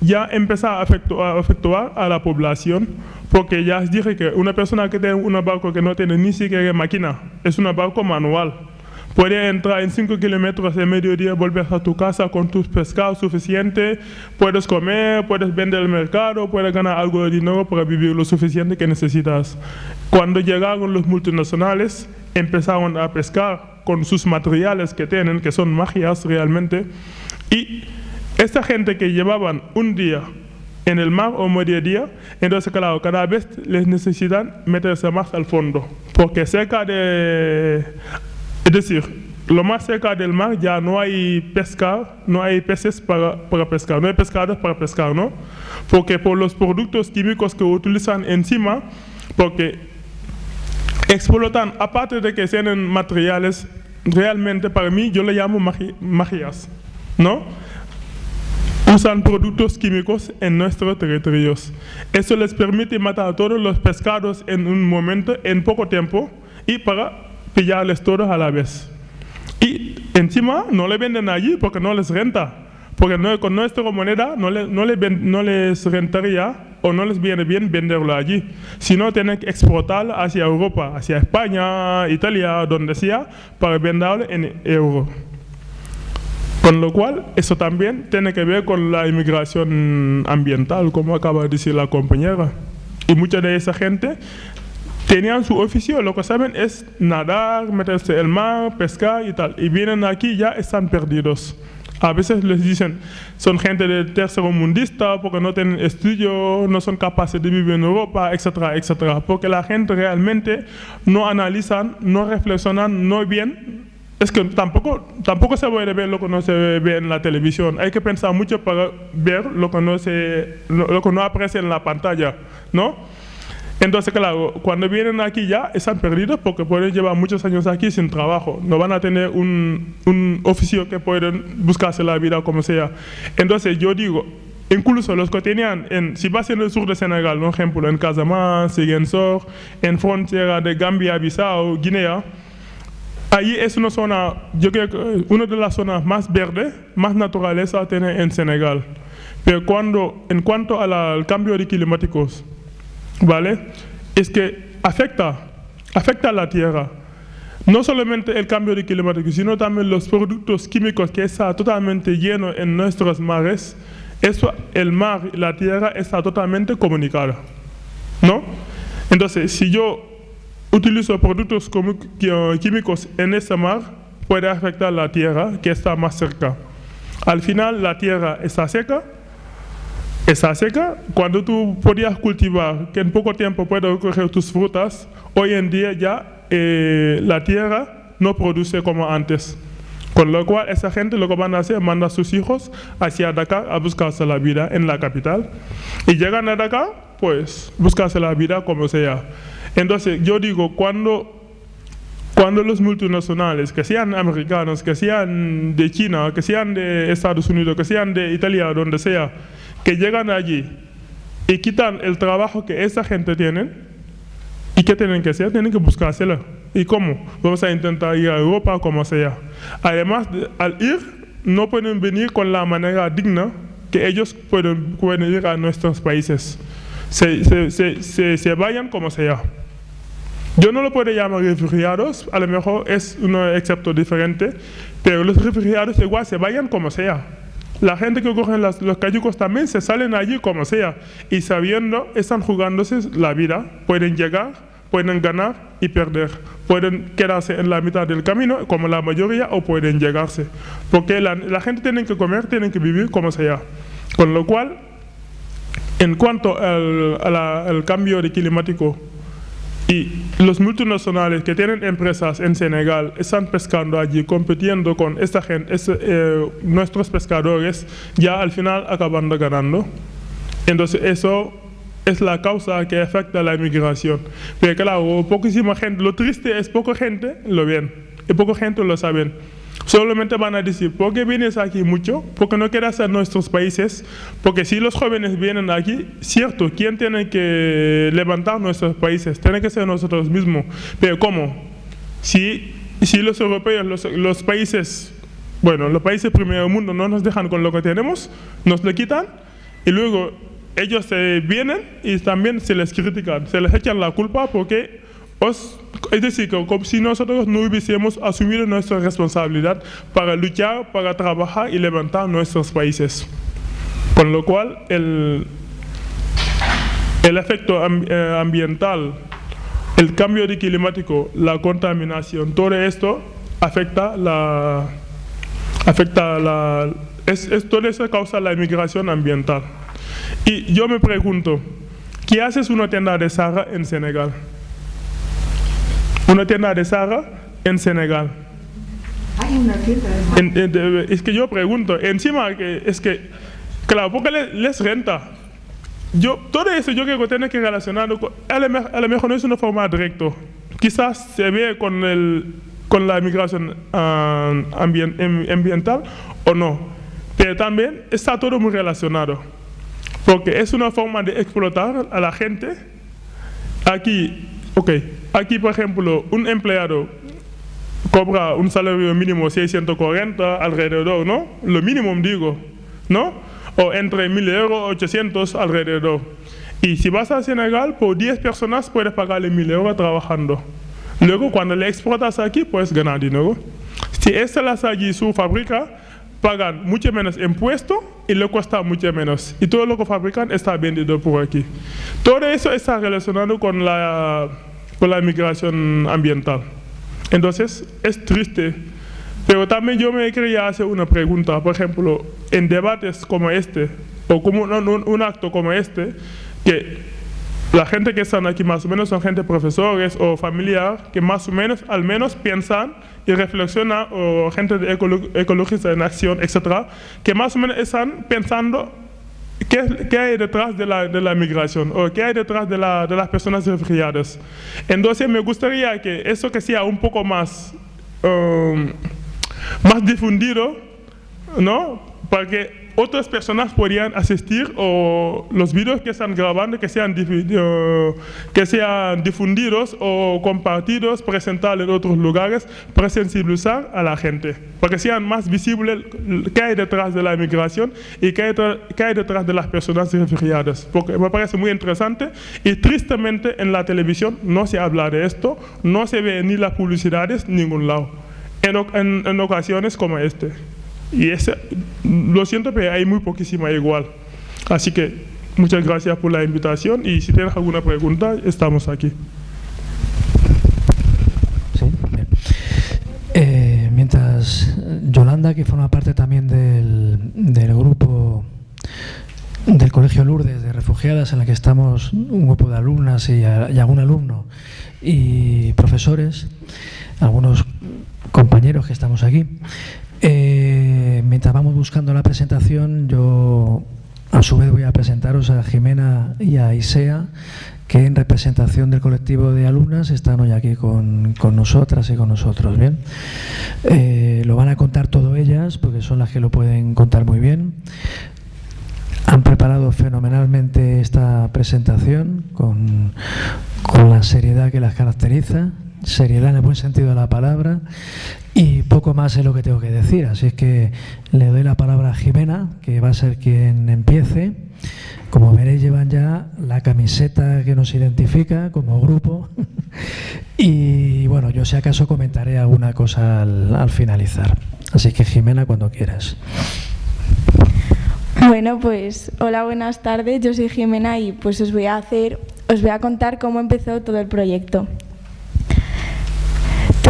ya empezó a afectuar, a afectuar a la población, porque ya dije que una persona que tiene un barco que no tiene ni siquiera máquina, es un barco manual Puedes entrar en 5 kilómetros de mediodía, volver a tu casa con tus pescados suficientes, puedes comer, puedes vender al mercado, puedes ganar algo de dinero para vivir lo suficiente que necesitas. Cuando llegaron los multinacionales, empezaron a pescar con sus materiales que tienen, que son magias realmente, y esta gente que llevaban un día en el mar o mediodía, entonces claro, cada vez les necesitan meterse más al fondo, porque cerca de es decir, lo más cerca del mar ya no hay pesca, no hay peces para, para pescar, no hay pescados para pescar, ¿no? Porque por los productos químicos que utilizan encima, porque explotan, aparte de que tienen materiales, realmente para mí yo le llamo magi magias, ¿no? Usan productos químicos en nuestros territorios. Eso les permite matar a todos los pescados en un momento, en poco tiempo, y para pillarles todos a la vez. Y encima no le venden allí porque no les renta. Porque no, con nuestra moneda no, le, no, le, no, les rentaría o no les viene bien venderlo allí. Sino tienen que exportarlo hacia Europa, hacia España, Italia, donde sea, para venderlo en euro. Con lo cual, eso también tiene que ver con la inmigración ambiental, como acaba de decir la compañera. Y mucha de esa gente tenían su oficio, lo que saben es nadar, meterse en el mar, pescar y tal. Y vienen aquí ya están perdidos. A veces les dicen, son gente de tercero mundista porque no tienen estudio, no son capaces de vivir en Europa, etcétera, etcétera. Porque la gente realmente no analizan, no reflexionan, no bien. Es que tampoco, tampoco se puede ver lo que no se ve en la televisión. Hay que pensar mucho para ver lo que no, se, lo, lo que no aprecia en la pantalla, ¿no? Entonces, claro, cuando vienen aquí ya están perdidos porque pueden llevar muchos años aquí sin trabajo. No van a tener un, un oficio que pueden buscarse la vida como sea. Entonces, yo digo, incluso los que tenían, en, si vas en el sur de Senegal, por ejemplo, en Casamance, Siguensor, en frontera de Gambia, Bissau, Guinea, ahí es una zona, yo creo que una de las zonas más verdes, más naturaleza tiene en Senegal. Pero cuando, en cuanto al cambio de climáticos, ¿vale? Es que afecta, afecta a la tierra. No solamente el cambio de climático, sino también los productos químicos que está totalmente lleno en nuestros mares. Eso, el mar y la tierra está totalmente comunicada. ¿No? Entonces, si yo utilizo productos químicos en ese mar, puede afectar la tierra que está más cerca. Al final, la tierra está seca, está seca. Cuando tú podías cultivar, que en poco tiempo puedes recoger tus frutas, hoy en día ya eh, la tierra no produce como antes. Con lo cual, esa gente lo que van a hacer, manda a sus hijos hacia Dakar a buscarse la vida en la capital. Y llegan a Dakar, pues, buscarse la vida como sea. Entonces, yo digo, cuando cuando los multinacionales, que sean americanos, que sean de China, que sean de Estados Unidos, que sean de Italia, donde sea, que llegan allí y quitan el trabajo que esa gente tiene, ¿y qué tienen que hacer? Tienen que buscársela. ¿Y cómo? Vamos a intentar ir a Europa como sea. Además, al ir, no pueden venir con la manera digna que ellos pueden, pueden ir a nuestros países. Se, se, se, se vayan como sea. Yo no lo puedo llamar refugiados, a lo mejor es un excepto diferente, pero los refugiados igual se vayan como sea. La gente que cogen los cayucos también se salen allí como sea. Y sabiendo, están jugándose la vida, pueden llegar, pueden ganar y perder, pueden quedarse en la mitad del camino como la mayoría o pueden llegarse, porque la, gente tiene que comer, tiene que vivir como sea. Con lo cual, en cuanto al, al cambio climático, y los multinacionales que tienen empresas en Senegal están pescando allí, compitiendo con esta gente, eh, nuestros pescadores, ya al final acabando ganando. Entonces eso es la causa que afecta a la inmigración. Pero claro, poquísima gente, lo triste es poca gente lo ven, y poca gente lo saben. Solamente van a decir, ¿por qué vienes aquí mucho? Porque no quieres a nuestros países. Porque si los jóvenes vienen aquí, cierto, ¿quién tiene que levantar nuestros países? Tiene que ser nosotros mismos. Pero ¿cómo? Si, si los europeos, los, los países, bueno, los países primer mundo no nos dejan con lo que tenemos, nos lo quitan y luego ellos se vienen y también se les critican, se les echan la culpa porque es decir, como si nosotros no hubiésemos asumido nuestra responsabilidad para luchar, para trabajar y levantar nuestros países. Con lo cual, el, el efecto eh, ambiental, el cambio climático, la contaminación, todo esto afecta la... Afecta la es, todo eso causa la inmigración ambiental. Y yo me pregunto, ¿qué haces una tienda de Sahara en Senegal? Una tienda de Sara en Senegal. Hay una tienda de Es que yo pregunto, encima que es que, claro, porque les, renta. Yo, todo eso yo creo que tiene que relacionarlo, con, a, lo mejor no es una forma directa. Quizás se ve con, el, con la migración ah, ambiental o no. Pero también está todo muy relacionado. Porque es una forma de explotar a la gente. Aquí, ok, Aquí, por ejemplo, un empleado cobra un salario mínimo 640 alrededor, ¿no? Lo mínimo digo, ¿no? O entre 1000 euros 800 alrededor. Y si vas a Senegal, por 10 personas puedes pagarle 1000 euros trabajando. Luego, cuando le exportas aquí, puedes ganar dinero. Si las allí su fábrica, pagan mucho menos impuesto y le cuesta mucho menos. Y todo lo que fabrican está vendido por aquí. Todo eso está relacionado con la con la migración ambiental. Entonces, es triste. Pero también yo me quería hacer una pregunta, por ejemplo, en debates como este, o como un, acto como este, que la gente que están aquí más o menos son gente profesores o familiar que más o menos, al menos piensan y reflexionan, o gente de ecologista en acción, etcétera, que más o menos están pensando ¿Qué, hay detrás de la, de la, migración o qué hay detrás de, la, de, las personas refugiadas? Entonces me gustaría que eso que sea un poco más, um, más difundido, ¿no? Para que otras personas podrían asistir o los vídeos que están grabando que sean, que sean difundidos o compartidos, presentados en otros lugares para sensibilizar a la gente, para que sean más visibles qué hay detrás de la inmigración y qué hay, qué hay detrás de las personas refugiadas. Porque me parece muy interesante y tristemente en la televisión no se habla de esto, no se ve ni las publicidades ningún lado, en, en, en ocasiones como este. Y ese, lo siento, pero hay muy poquísima igual. Así que muchas gracias por la invitación y si tienes alguna pregunta, estamos aquí. Sí, eh, mientras Yolanda, que forma parte también del, del grupo del Colegio Lourdes de Refugiadas, en la que estamos un grupo de alumnas y, algún alumno y profesores, algunos compañeros que estamos aquí. Eh, mientras vamos buscando la presentación, yo a su vez voy a presentaros a Jimena y a Isea, que en representación del colectivo de alumnas están hoy aquí con, nosotras y con nosotros. Bien, eh, lo van a contar todo ellas porque son las que lo pueden contar muy bien. Han preparado fenomenalmente esta presentación con, con la seriedad que las caracteriza, seriedad en el buen sentido de la palabra y poco más es lo que tengo que decir, así es que le doy la palabra a Jimena, que va a ser quien empiece. Como veréis llevan ya la camiseta que nos identifica como grupo y bueno, yo si acaso comentaré alguna cosa al, al finalizar. Así que Jimena, cuando quieras. Bueno, pues hola, buenas tardes. Yo soy Jimena y pues os voy a hacer, os voy a contar cómo empezó todo el proyecto.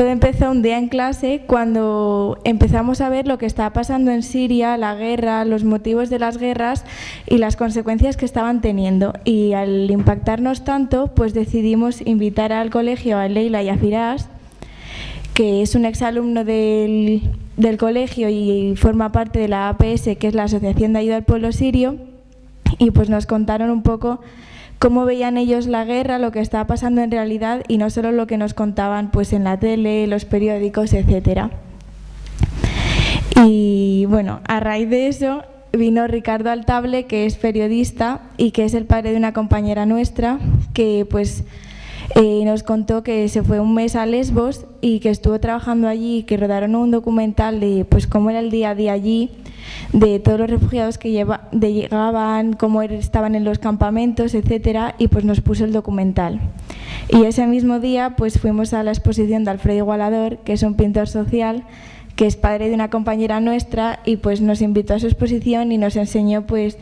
Todo empezó un día en clase cuando empezamos a ver lo que estaba pasando en Siria, la guerra, los motivos de las guerras y las consecuencias que estaban teniendo. Y al impactarnos tanto, pues decidimos invitar al colegio a Leila y a Firas, que es un exalumno del del colegio y forma parte de la APS, que es la Asociación de Ayuda al Pueblo Sirio, y pues nos contaron un poco cómo veían ellos la guerra, lo que estaba pasando en realidad y no solo lo que nos contaban pues en la tele, los periódicos, etcétera. Y bueno, a raíz de eso vino Ricardo Altable, que es periodista y que es el padre de una compañera nuestra, que pues eh, nos contó que se fue un mes a Lesbos y que estuvo trabajando allí, que rodaron un documental de pues cómo era el día a día allí, de todos los refugiados que llegaban, cómo er, estaban en los campamentos, etcétera, y pues nos puso el documental. Y ese mismo día pues fuimos a la exposición de Alfredo Igualador, que es un pintor social, que es padre de una compañera nuestra y pues nos invitó a su exposición y nos enseñó pues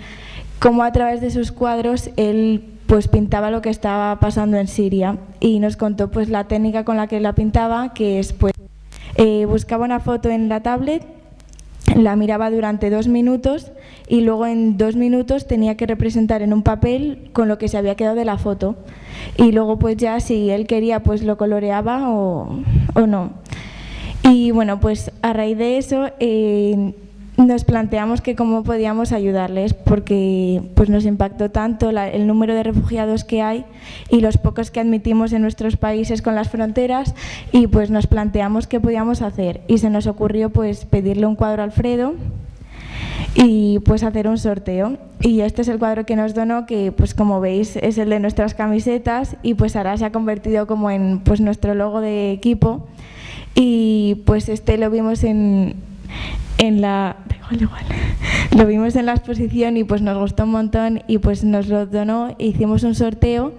cómo a través de sus cuadros él pues pintaba lo que estaba pasando en Siria y nos contó pues la técnica con la que la pintaba, que es pues eh, buscaba una foto en la tablet, la miraba durante dos minutos y luego en dos minutos tenía que representar en un papel con lo que se había quedado de la foto y luego pues ya si él quería pues lo coloreaba o, o no. Y bueno, pues a raíz de eso eh, nos planteamos que cómo podíamos ayudarles porque pues nos impactó tanto el número de refugiados que hay y los pocos que admitimos en nuestros países con las fronteras y pues nos planteamos qué podíamos hacer. Y se nos ocurrió pues pedirle un cuadro a Alfredo y pues hacer un sorteo. Y este es el cuadro que nos donó que pues como veis es el de nuestras camisetas y pues ahora se ha convertido como en pues nuestro logo de equipo. Y pues este lo vimos en, en la lo vimos en la exposición y pues nos gustó un montón y pues nos lo donó e hicimos un sorteo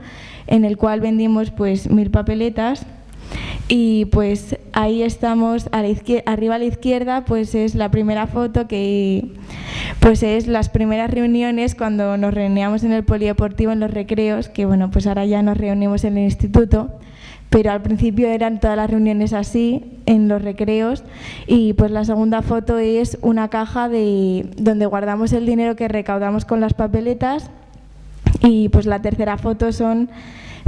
en el cual vendimos pues mil papeletas y pues ahí estamos a la arriba a la izquierda pues es la primera foto que pues es las primeras reuniones cuando nos reuníamos en el polideportivo en los recreos que bueno pues ahora ya nos reunimos en el instituto pero al principio eran todas las reuniones así, en los recreos, y pues la segunda foto es una caja de, donde guardamos el dinero que recaudamos con las papeletas, y pues la tercera foto son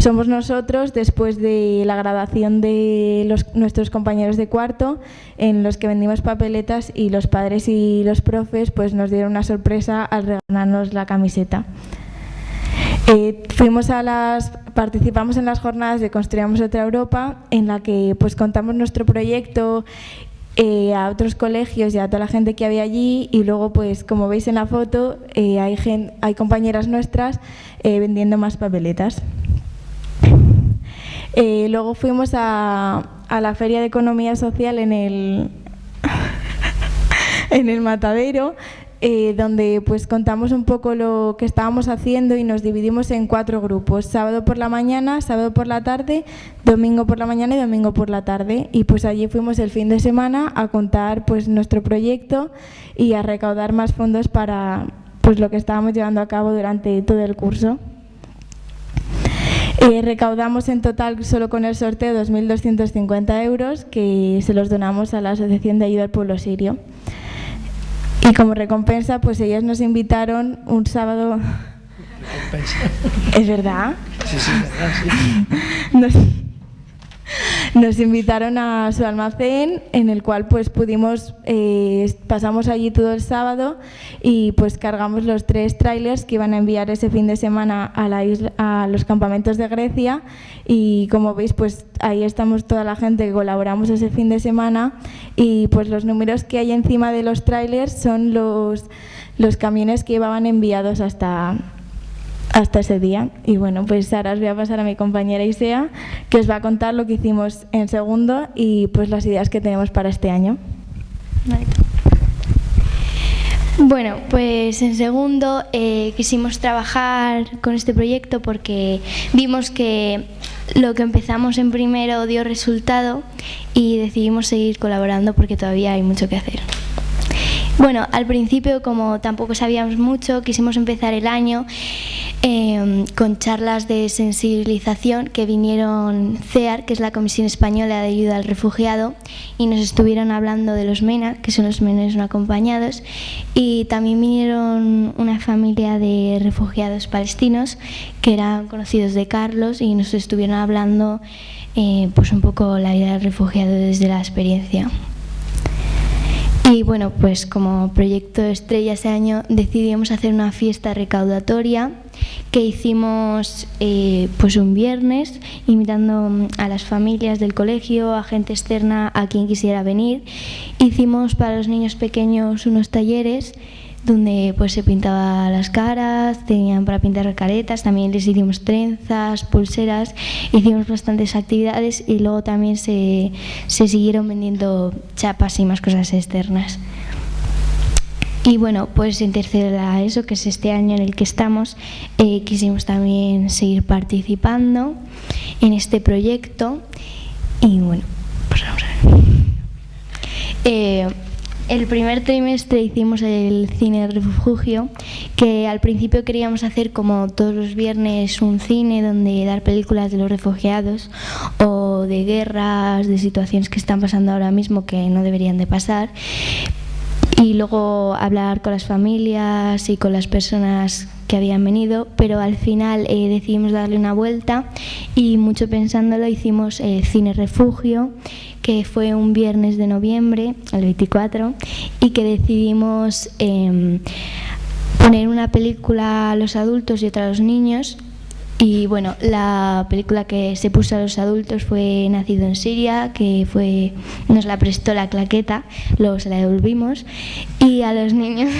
somos nosotros después de la graduación de los, nuestros compañeros de cuarto en los que vendimos papeletas y los padres y los profes pues nos dieron una sorpresa al regalarnos la camiseta. Eh, fuimos a las, participamos en las jornadas de Construyamos otra Europa, en la que pues contamos nuestro proyecto eh, a otros colegios y a toda la gente que había allí y luego pues como veis en la foto eh, hay, hay compañeras nuestras vendiendo más papeletas. luego fuimos a, a, la Feria de Economía Social en el, en el Matadero eh, donde pues contamos un poco lo que estábamos haciendo y nos dividimos en cuatro grupos, sábado por la mañana, sábado por la tarde, domingo por la mañana y domingo por la tarde. Y pues allí fuimos el fin de semana a contar pues nuestro proyecto y a recaudar más fondos para pues lo que estábamos llevando a cabo durante todo el curso. Eh, recaudamos en total solo con el sorteo 2.250 euros que se los donamos a la Asociación de Ayuda al Pueblo Sirio. Y como recompensa, pues ellos nos invitaron un sábado... ¿Es verdad? Sí, sí, es verdad, sí. Nos, nos invitaron a su almacén en el cual pues pudimos, eh, pasamos allí todo el sábado y pues cargamos los tres trailers que iban a enviar ese fin de semana a, la isla, a los campamentos de Grecia. Y como veis pues ahí estamos toda la gente que colaboramos ese fin de semana. Y pues los números que hay encima de los trailers son los, los camiones que llevaban enviados hasta, hasta ese día. Y bueno, pues ahora os voy a pasar a mi compañera Isea, que os va a contar lo que hicimos en segundo y pues las ideas que tenemos para este año. Bueno, pues en segundo eh, quisimos trabajar con este proyecto porque vimos que lo que empezamos en primero dio resultado y decidimos seguir colaborando porque todavía hay mucho que hacer. Bueno, al principio, como tampoco sabíamos mucho, quisimos empezar el año eh, con charlas de sensibilización que vinieron CEAR, que es la Comisión Española de Ayuda al Refugiado, y nos estuvieron hablando de los MENA, que son los menores no acompañados, y también vinieron una familia de refugiados palestinos que eran conocidos de Carlos y nos estuvieron hablando eh, pues un poco la vida del refugiado desde la experiencia. Y bueno, pues como proyecto estrella ese año decidimos hacer una fiesta recaudatoria que hicimos eh, pues un viernes invitando a las familias del colegio, a gente externa, a quien quisiera venir. Hicimos para los niños pequeños unos talleres donde pues se pintaba las caras, tenían para pintar caretas, también les hicimos trenzas, pulseras, hicimos bastantes actividades y luego también se, se siguieron vendiendo chapas y más cosas externas. Y bueno, pues en tercero a eso, que es este año en el que estamos, eh, quisimos también seguir participando en este proyecto y bueno, pues vamos a ver. Eh, el primer trimestre hicimos el cine refugio, que al principio queríamos hacer como todos los viernes un cine donde dar películas de los refugiados o de guerras, de situaciones que están pasando ahora mismo que no deberían de pasar y luego hablar con las familias y con las personas que habían venido, pero al final eh, decidimos darle una vuelta y mucho pensándolo hicimos el Cine Refugio, que fue un viernes de noviembre, el 24, y que decidimos eh, poner una película a los adultos y otra a los niños y bueno, la película que se puso a los adultos fue Nacido en Siria, que fue nos la prestó la claqueta, luego se la devolvimos. Y a los niños.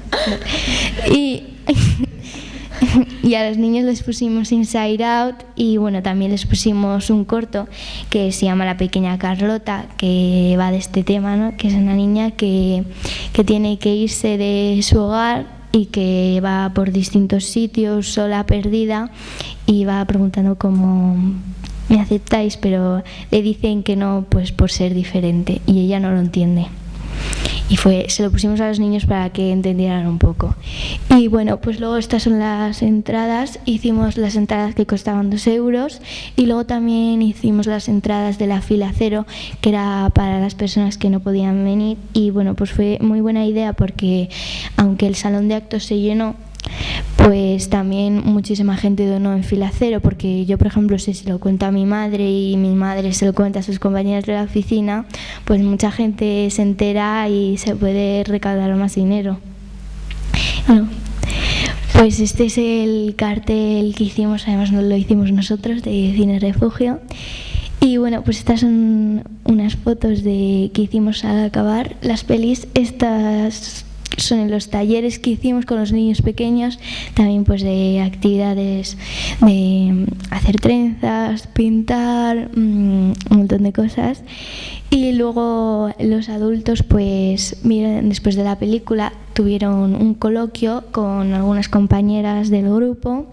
y, y a los niños les pusimos Inside Out y bueno, también les pusimos un corto que se llama La pequeña Carlota, que va de este tema, ¿no? que es una niña que, que tiene que irse de su hogar y que va por distintos sitios sola, perdida y va preguntando cómo me aceptáis, pero le dicen que no, pues por ser diferente y ella no lo entiende y fue, se lo pusimos a los niños para que entendieran un poco. Y bueno, pues luego estas son las entradas, hicimos las entradas que costaban dos euros y luego también hicimos las entradas de la fila cero, que era para las personas que no podían venir y bueno, pues fue muy buena idea porque aunque el salón de actos se llenó, pues también muchísima gente donó en fila cero, porque yo, por ejemplo, si se lo cuento a mi madre y mi madre se lo cuenta a sus compañeros de la oficina, pues mucha gente se entera y se puede recaudar más dinero. Bueno, pues este es el cartel que hicimos, además lo hicimos nosotros, de Cine Refugio. Y bueno, pues estas son unas fotos de que hicimos al acabar las pelis. Estas son en los talleres que hicimos con los niños pequeños, también pues de actividades de mm, hacer trenzas, pintar, mm, un montón de cosas. Y luego los adultos, pues después de la película tuvieron un coloquio con algunas compañeras del grupo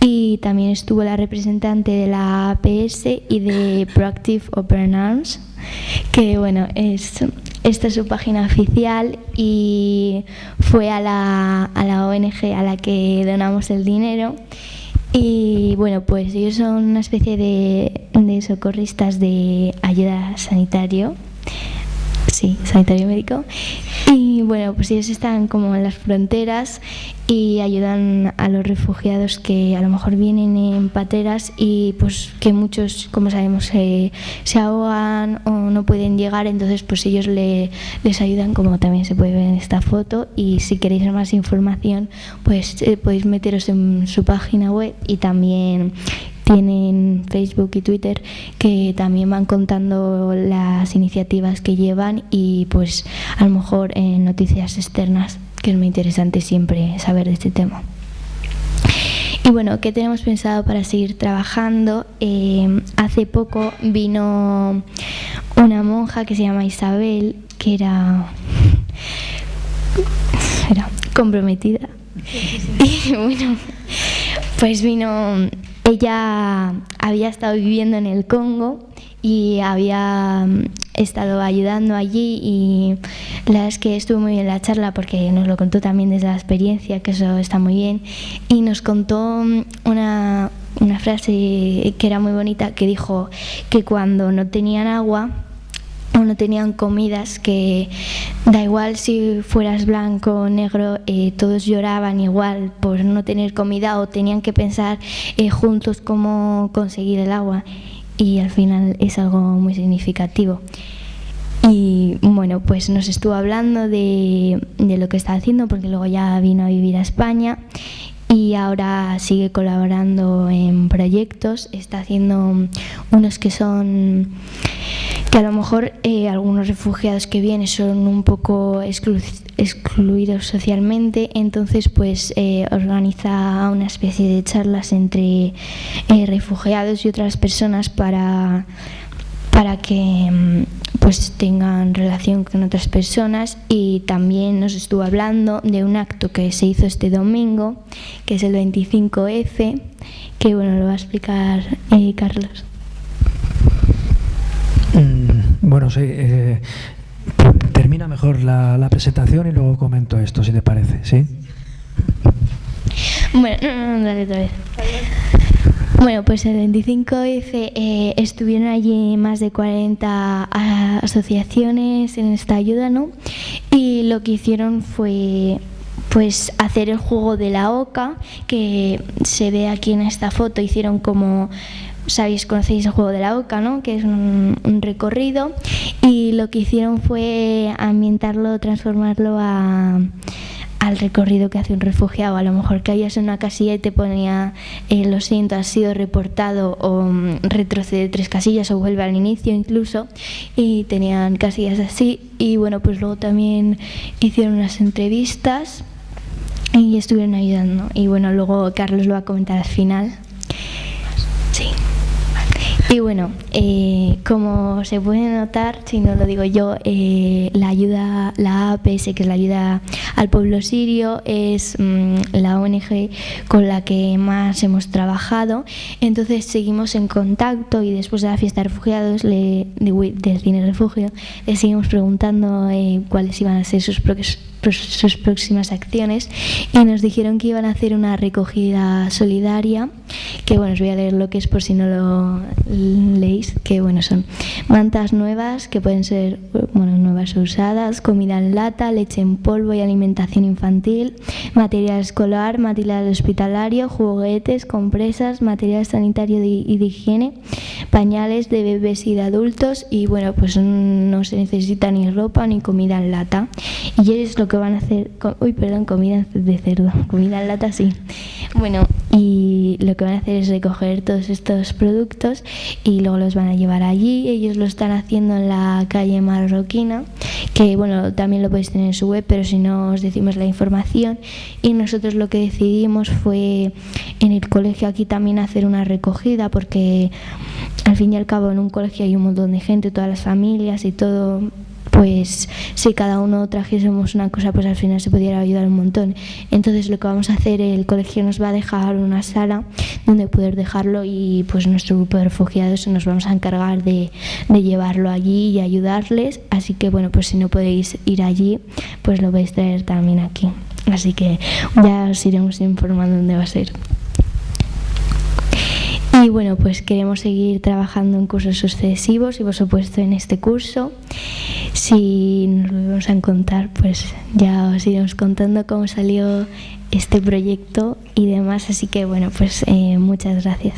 y también estuvo la representante de la APS y de Proactive Open Arms, que bueno, es esta es su página oficial y fue a la, a la ONG a la que donamos el dinero. Y bueno, pues ellos son una especie de, de socorristas de ayuda sanitario, sí, sanitario médico. Y bueno, pues ellos están como en las fronteras y ayudan a los refugiados que a lo mejor vienen en pateras y pues que muchos, como sabemos, se ahogan o no pueden llegar, entonces pues ellos le, les ayudan como también se puede ver en esta foto y si queréis más información pues eh, podéis meteros en su página web y también tienen Facebook y Twitter que también van contando las iniciativas que llevan y pues a lo mejor en noticias externas que es muy interesante siempre saber de este tema. Y bueno, ¿qué tenemos pensado para seguir trabajando? Eh, hace poco vino una monja que se llama Isabel, que era, era comprometida. Y bueno, pues vino, ella había estado viviendo en el Congo y había mm, estado ayudando allí y la verdad es que estuvo muy bien la charla porque nos lo contó también desde la experiencia, que eso está muy bien, y nos contó mm, una, una frase que era muy bonita que dijo que cuando no tenían agua o no tenían comidas, que da igual si fueras blanco o negro, eh, todos lloraban igual por no tener comida o tenían que pensar eh, juntos cómo conseguir el agua y al final es algo muy significativo. Y bueno, pues nos estuvo hablando de, de, lo que está haciendo porque luego ya vino a vivir a España y ahora sigue colaborando en proyectos, está haciendo unos que son que a lo mejor eh, algunos refugiados que vienen son un poco excluidos socialmente, entonces pues eh, organiza una especie de charlas entre eh, refugiados y otras personas para, para que mm, pues tengan relación con otras personas y también nos estuvo hablando de un acto que se hizo este domingo, que es el 25F, que bueno, lo va a explicar Carlos. Mm, bueno, sí. Eh, termina mejor la, presentación y luego comento esto, si te parece, ¿sí? Bueno, dale otra vez. Bueno, pues el 25F eh, estuvieron allí más de 40 asociaciones en esta ayuda, ¿no? Y lo que hicieron fue pues hacer el juego de la oca, que se ve aquí en esta foto, hicieron como sabéis, conocéis el juego de la oca, ¿no? que es un, recorrido, y lo que hicieron fue ambientarlo, transformarlo a, al recorrido que hace un refugiado. A lo mejor caías en una casilla y te ponía, eh, lo siento, has sido reportado o mm, retrocede tres casillas o vuelve al inicio incluso, y tenían casillas así. Y bueno, pues luego también hicieron unas entrevistas y estuvieron ayudando. Y bueno, luego Carlos lo va a comentar al final. Sí. Bueno, eh, como se puede notar, si no lo digo yo, eh, la ayuda, la APS, que es la ayuda al pueblo sirio, es mm, la ONG con la que más hemos trabajado. Entonces seguimos en contacto y después de la fiesta de refugiados le, del cine refugio, le seguimos preguntando eh, cuáles iban a ser sus sus próximas acciones y nos dijeron que iban a hacer una recogida solidaria que bueno os voy a leer lo que es por si no lo leéis que bueno son mantas nuevas que pueden ser bueno nuevas o usadas comida en lata leche en polvo y alimentación infantil material escolar material hospitalario juguetes compresas material sanitario y de higiene pañales de bebés y de adultos y bueno pues no se necesita ni ropa ni comida en lata. Y es lo que van a hacer, uy, perdón, comida de cerdo, comida en lata, sí. Bueno, y lo que van a hacer es recoger todos estos productos y luego los van a llevar allí. Ellos lo están haciendo en la calle Marroquina, que bueno, también lo podéis tener en su web, pero si no os decimos la información. Y nosotros lo que decidimos fue en el colegio aquí también hacer una recogida, porque al fin y al cabo en un colegio hay un montón de gente, todas las familias y todo pues si cada uno trajésemos una cosa, pues al final se pudiera ayudar un montón. Entonces lo que vamos a hacer, el colegio nos va a dejar una sala donde poder dejarlo y pues nuestro grupo de refugiados nos vamos a encargar de, llevarlo allí y ayudarles. Así que bueno, pues si no podéis ir allí, pues lo vais a traer también aquí. Así que ya os iremos informando dónde va a ser. Y bueno, pues queremos seguir trabajando en cursos sucesivos y por supuesto en este curso. Si nos volvemos a contar, pues ya os iremos contando cómo salió este proyecto y demás. Así que bueno, pues eh, muchas gracias.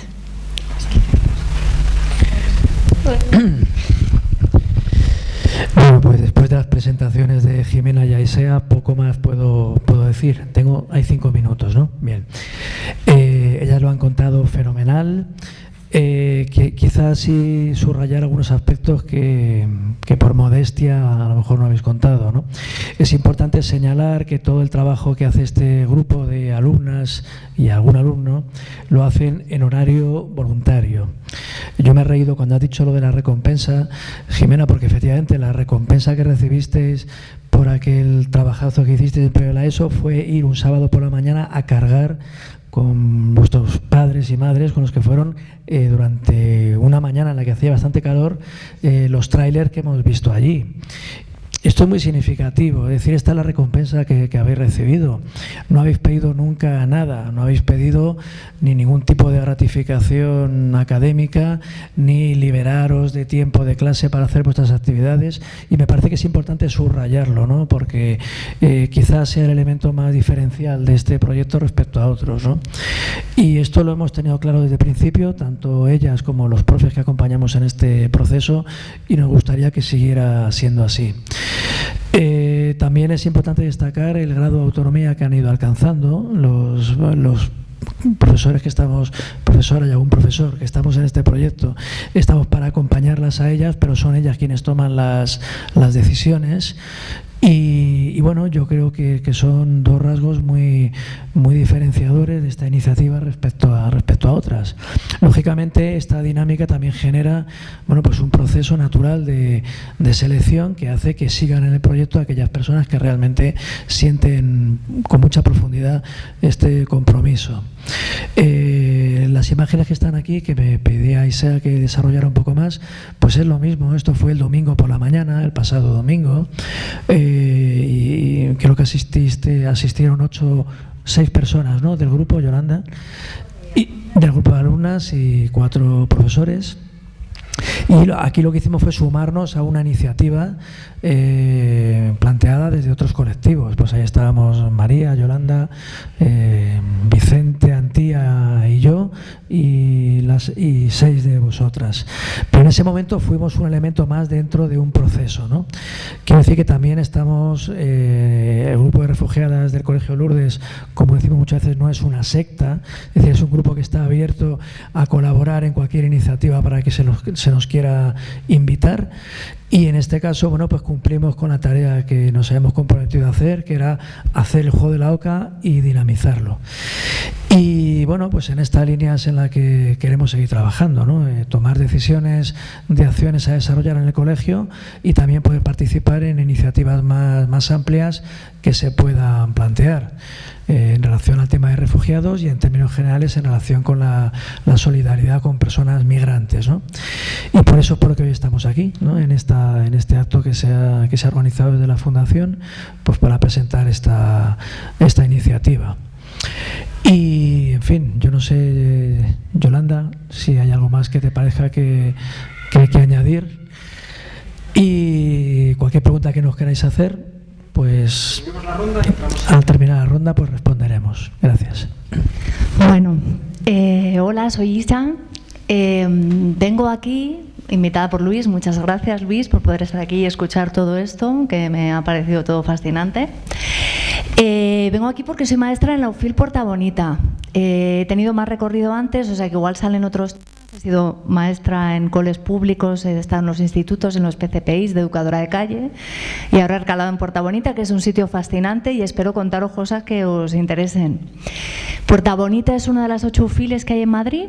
Pues las presentaciones de Jimena y Aisea, poco más puedo, puedo decir. Tengo, hay cinco minutos, ¿no? Bien. Eh, ellas lo han contado fenomenal. Eh, que quizás sí subrayar algunos aspectos que, por modestia a lo mejor no habéis contado. ¿no? Es importante señalar que todo el trabajo que hace este grupo de alumnas y algún alumno lo hacen en horario voluntario. Yo me he reído cuando has dicho lo de la recompensa, Jimena, porque efectivamente la recompensa que recibisteis por aquel trabajazo que hicisteis en la ESO fue ir un sábado por la mañana a cargar con vuestros padres y madres, con los que fueron eh, durante una mañana en la que hacía bastante calor, eh, los trailers que hemos visto allí. Esto es muy significativo, es decir, esta es la recompensa que, habéis recibido. No habéis pedido nunca nada, no habéis pedido ni ningún tipo de gratificación académica, ni liberaros de tiempo de clase para hacer vuestras actividades. Y me parece que es importante subrayarlo, ¿no? porque eh, quizás sea el elemento más diferencial de este proyecto respecto a otros. ¿no? Y esto lo hemos tenido claro desde el principio, tanto ellas como los profes que acompañamos en este proceso, y nos gustaría que siguiera siendo así. También es importante destacar el grado de autonomía que han ido alcanzando los, profesores que estamos, profesora y algún profesor que estamos en este proyecto, estamos para acompañarlas a ellas, pero son ellas quienes toman las, las decisiones. Y, bueno, yo creo que, son dos rasgos muy, muy diferenciadores de esta iniciativa respecto a, respecto a otras. Lógicamente, esta dinámica también genera bueno, pues un proceso natural de, selección que hace que sigan en el proyecto aquellas personas que realmente sienten con mucha profundidad este compromiso. Eh, las imágenes que están aquí, que me pedía Isea que desarrollara un poco más, pues es lo mismo. Esto fue el domingo por la mañana, el pasado domingo. Eh, y creo que asististe, asistieron ocho, seis personas ¿no? del grupo, Yolanda, y del grupo de alumnas y cuatro profesores. Y aquí lo que hicimos fue sumarnos a una iniciativa eh, planteada desde otros colectivos. Pues ahí estábamos María, Yolanda, eh, Vicente, Antía y yo, y, las, y seis de vosotras. Pero en ese momento fuimos un elemento más dentro de un proceso. ¿no? Quiero decir que también estamos, eh, el grupo de refugiadas del Colegio Lourdes, como decimos muchas veces, no es una secta, es decir, es un grupo que está abierto a colaborar en cualquier iniciativa para que se nos, se nos quiera invitar. Y en este caso, bueno, pues cumplimos con la tarea que nos habíamos comprometido a hacer, que era hacer el juego de la OCA y dinamizarlo. Y bueno, pues en esta línea es en la que queremos seguir trabajando, ¿no? Eh, tomar decisiones de acciones a desarrollar en el colegio y también poder participar en iniciativas más, más amplias que se puedan plantear. En relación al tema de refugiados y en términos generales en relación con la, solidaridad con personas migrantes. Y por eso es por lo que hoy estamos aquí, en, esta, en este acto que se, ha, que se ha organizado desde la Fundación pues para presentar esta, esta iniciativa. Y, en fin, yo no sé, Yolanda, si hay algo más que te parezca que, que hay que añadir. Y cualquier pregunta que nos queráis hacer, pues al terminar la ronda pues responderemos. Gracias. Bueno, eh, hola, soy Isa. Eh, vengo aquí invitada por Luis. Muchas gracias, Luis, por poder estar aquí y escuchar todo esto, que me ha parecido todo fascinante. Eh, vengo aquí porque soy maestra en la UFIL Puerta Bonita. he tenido más recorrido antes, o sea que igual salen otros He sido maestra en coles públicos, he estado en los institutos, en los PCPIs de educadora de calle y ahora he recalado en Puerta Bonita, que es un sitio fascinante y espero contaros cosas que os interesen. Puerta Bonita es una de las ocho UFILes que hay en Madrid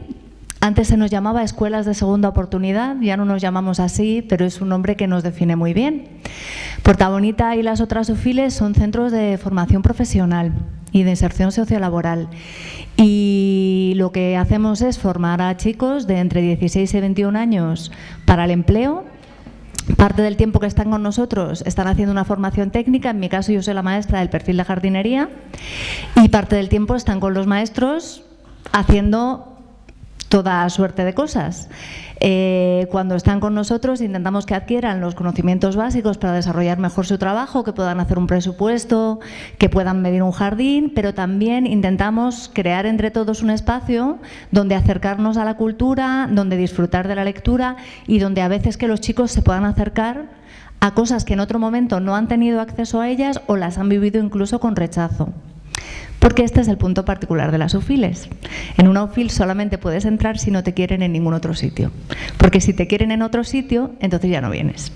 antes se nos llamaba escuelas de segunda oportunidad, ya no nos llamamos así, pero es un nombre que nos define muy bien. Puerta Bonita y las otras UFILes son centros de formación profesional y de inserción sociolaboral. Y lo que hacemos es formar a chicos de entre 16 y 21 años para el empleo. Parte del tiempo que están con nosotros están haciendo una formación técnica, en mi caso yo soy la maestra del perfil de jardinería, y parte del tiempo están con los maestros haciendo toda suerte de cosas. Eh, cuando están con nosotros intentamos que adquieran los conocimientos básicos para desarrollar mejor su trabajo, que puedan hacer un presupuesto, que puedan medir un jardín, pero también intentamos crear entre todos un espacio donde acercarnos a la cultura, donde disfrutar de la lectura y donde a veces que los chicos se puedan acercar a cosas que en otro momento no han tenido acceso a ellas o las han vivido incluso con rechazo. Porque este es el punto particular de las UFILES. En una UFIL solamente puedes entrar si no te quieren en ningún otro sitio. Porque si te quieren en otro sitio, entonces ya no vienes.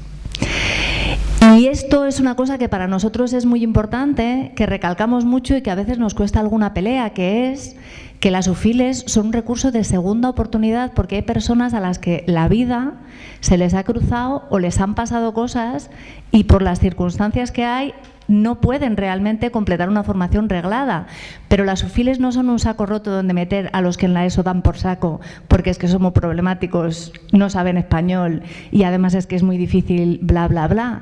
Y esto es una cosa que para nosotros es muy importante, que recalcamos mucho y que a veces nos cuesta alguna pelea, que es que las UFILES son un recurso de segunda oportunidad porque hay personas a las que la vida se les ha cruzado o les han pasado cosas y por las circunstancias que hay no pueden realmente completar una formación reglada. Pero las UFILES no son un saco roto donde meter a los que en la ESO dan por saco, porque es que somos problemáticos, no saben español y además es que es muy difícil, bla, bla, bla.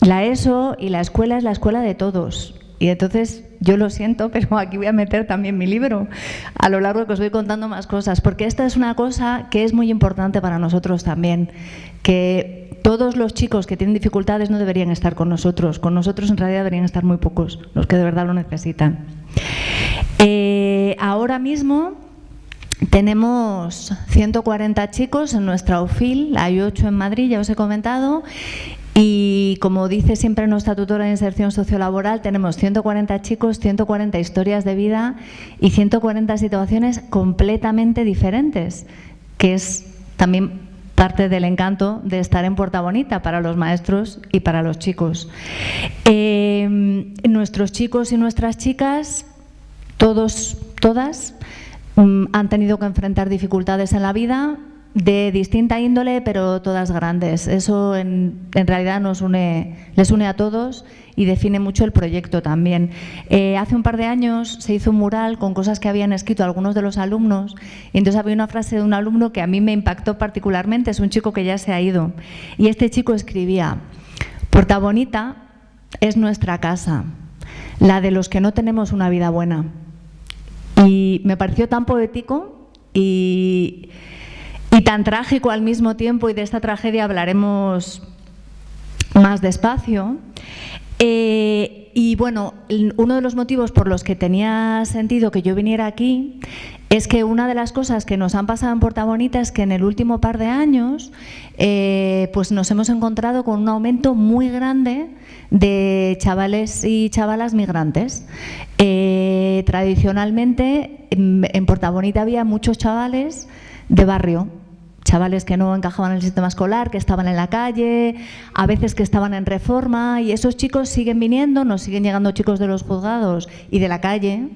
La ESO y la escuela es la escuela de todos. Y entonces yo lo siento, pero aquí voy a meter también mi libro a lo largo que os voy contando más cosas, porque esta es una cosa que es muy importante para nosotros también, que todos los chicos que tienen dificultades no deberían estar con nosotros. Con nosotros en realidad deberían estar muy pocos, los que de verdad lo necesitan. Eh, ahora mismo tenemos 140 chicos en nuestra UFIL, hay 8 en Madrid, ya os he comentado, y como dice siempre nuestra tutora de inserción sociolaboral, tenemos 140 chicos, 140 historias de vida y 140 situaciones completamente diferentes, que es también parte del encanto de estar en Puerta Bonita para los maestros y para los chicos. Eh, nuestros chicos y nuestras chicas, todos, todas, mm, han tenido que enfrentar dificultades en la vida, de distinta índole, pero todas grandes. Eso en, realidad nos une, les une a todos y define mucho el proyecto también. Eh, hace un par de años se hizo un mural con cosas que habían escrito algunos de los alumnos y entonces había una frase de un alumno que a mí me impactó particularmente, es un chico que ya se ha ido. Y este chico escribía, Puerta Bonita es nuestra casa, la de los que no tenemos una vida buena. Y me pareció tan poético y y tan trágico al mismo tiempo, y de esta tragedia hablaremos más despacio. Eh, y bueno, uno de los motivos por los que tenía sentido que yo viniera aquí es que una de las cosas que nos han pasado en Puerta Bonita es que en el último par de años eh, pues nos hemos encontrado con un aumento muy grande de chavales y chavalas migrantes. Eh, tradicionalmente en, en Bonita había muchos chavales de barrio, chavales que no encajaban en el sistema escolar, que estaban en la calle, a veces que estaban en reforma y esos chicos siguen viniendo, nos siguen llegando chicos de los juzgados y de la calle,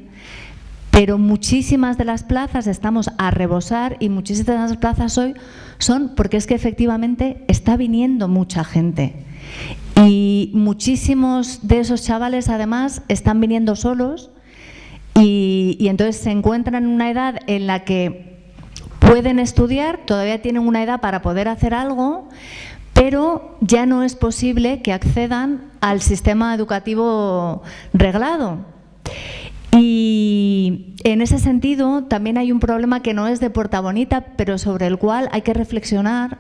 pero muchísimas de las plazas estamos a rebosar y muchísimas de las plazas hoy son porque es que efectivamente está viniendo mucha gente. Y muchísimos de esos chavales además están viniendo solos y, y entonces se encuentran en una edad en la que pueden estudiar, todavía tienen una edad para poder hacer algo, pero ya no es posible que accedan al sistema educativo reglado. Y en ese sentido también hay un problema que no es de Puerta Bonita, pero sobre el cual hay que reflexionar,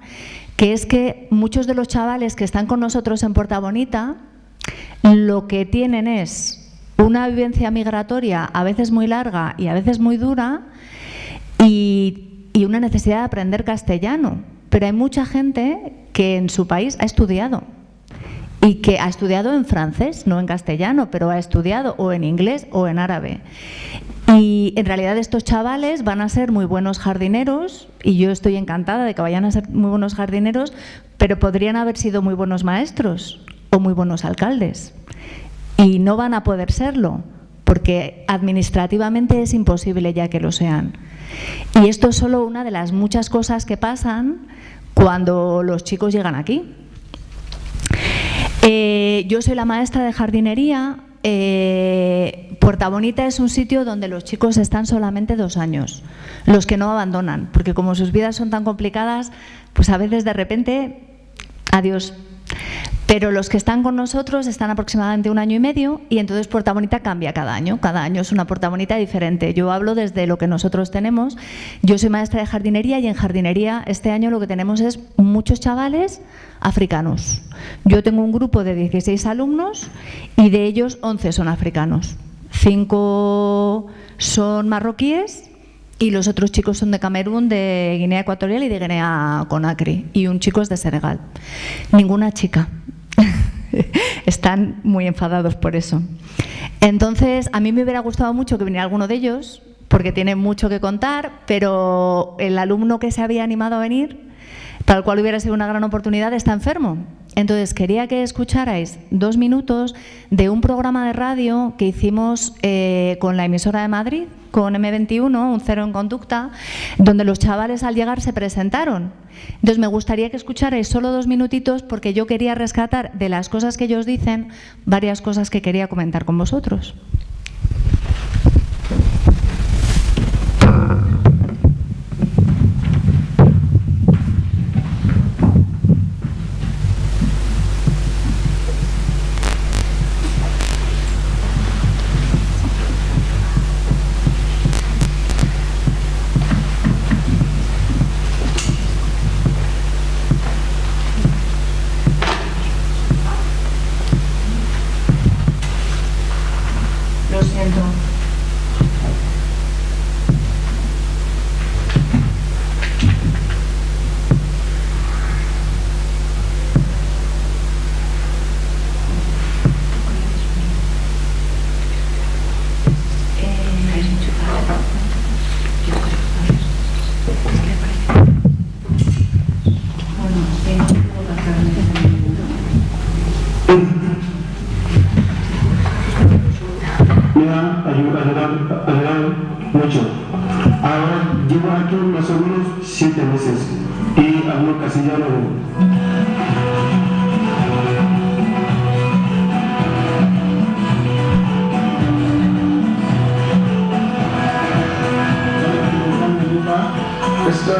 que es que muchos de los chavales que están con nosotros en Puerta Bonita, lo que tienen es una vivencia migratoria a veces muy larga y a veces muy dura, y y una necesidad de aprender castellano. Pero hay mucha gente que en su país ha estudiado y que ha estudiado en francés, no en castellano, pero ha estudiado o en inglés o en árabe. Y en realidad estos chavales van a ser muy buenos jardineros y yo estoy encantada de que vayan a ser muy buenos jardineros, pero podrían haber sido muy buenos maestros o muy buenos alcaldes. Y no van a poder serlo, porque administrativamente es imposible ya que lo sean. Y esto es solo una de las muchas cosas que pasan cuando los chicos llegan aquí. Eh, yo soy la maestra de jardinería. Eh, Puerta Bonita es un sitio donde los chicos están solamente dos años, los que no abandonan, porque como sus vidas son tan complicadas, pues a veces de repente, adiós. Pero los que están con nosotros están aproximadamente un año y medio y entonces Puerta Bonita cambia cada año. Cada año es una Puerta Bonita diferente. Yo hablo desde lo que nosotros tenemos. Yo soy maestra de jardinería y en jardinería este año lo que tenemos es muchos chavales africanos. Yo tengo un grupo de 16 alumnos y de ellos 11 son africanos. Cinco son marroquíes y los otros chicos son de Camerún, de Guinea Ecuatorial y de Guinea Conakry. Y un chico es de Senegal. Ninguna chica. Están muy enfadados por eso. Entonces, a mí me hubiera gustado mucho que viniera alguno de ellos, porque tiene mucho que contar, pero el alumno que se había animado a venir, tal cual hubiera sido una gran oportunidad, está enfermo. Entonces, quería que escucharais dos minutos de un programa de radio que hicimos eh, con la emisora de Madrid, con M21, un cero en conducta, donde los chavales al llegar se presentaron. Entonces me gustaría que escucharais solo dos minutitos porque yo quería rescatar de las cosas que ellos dicen varias cosas que quería comentar con vosotros.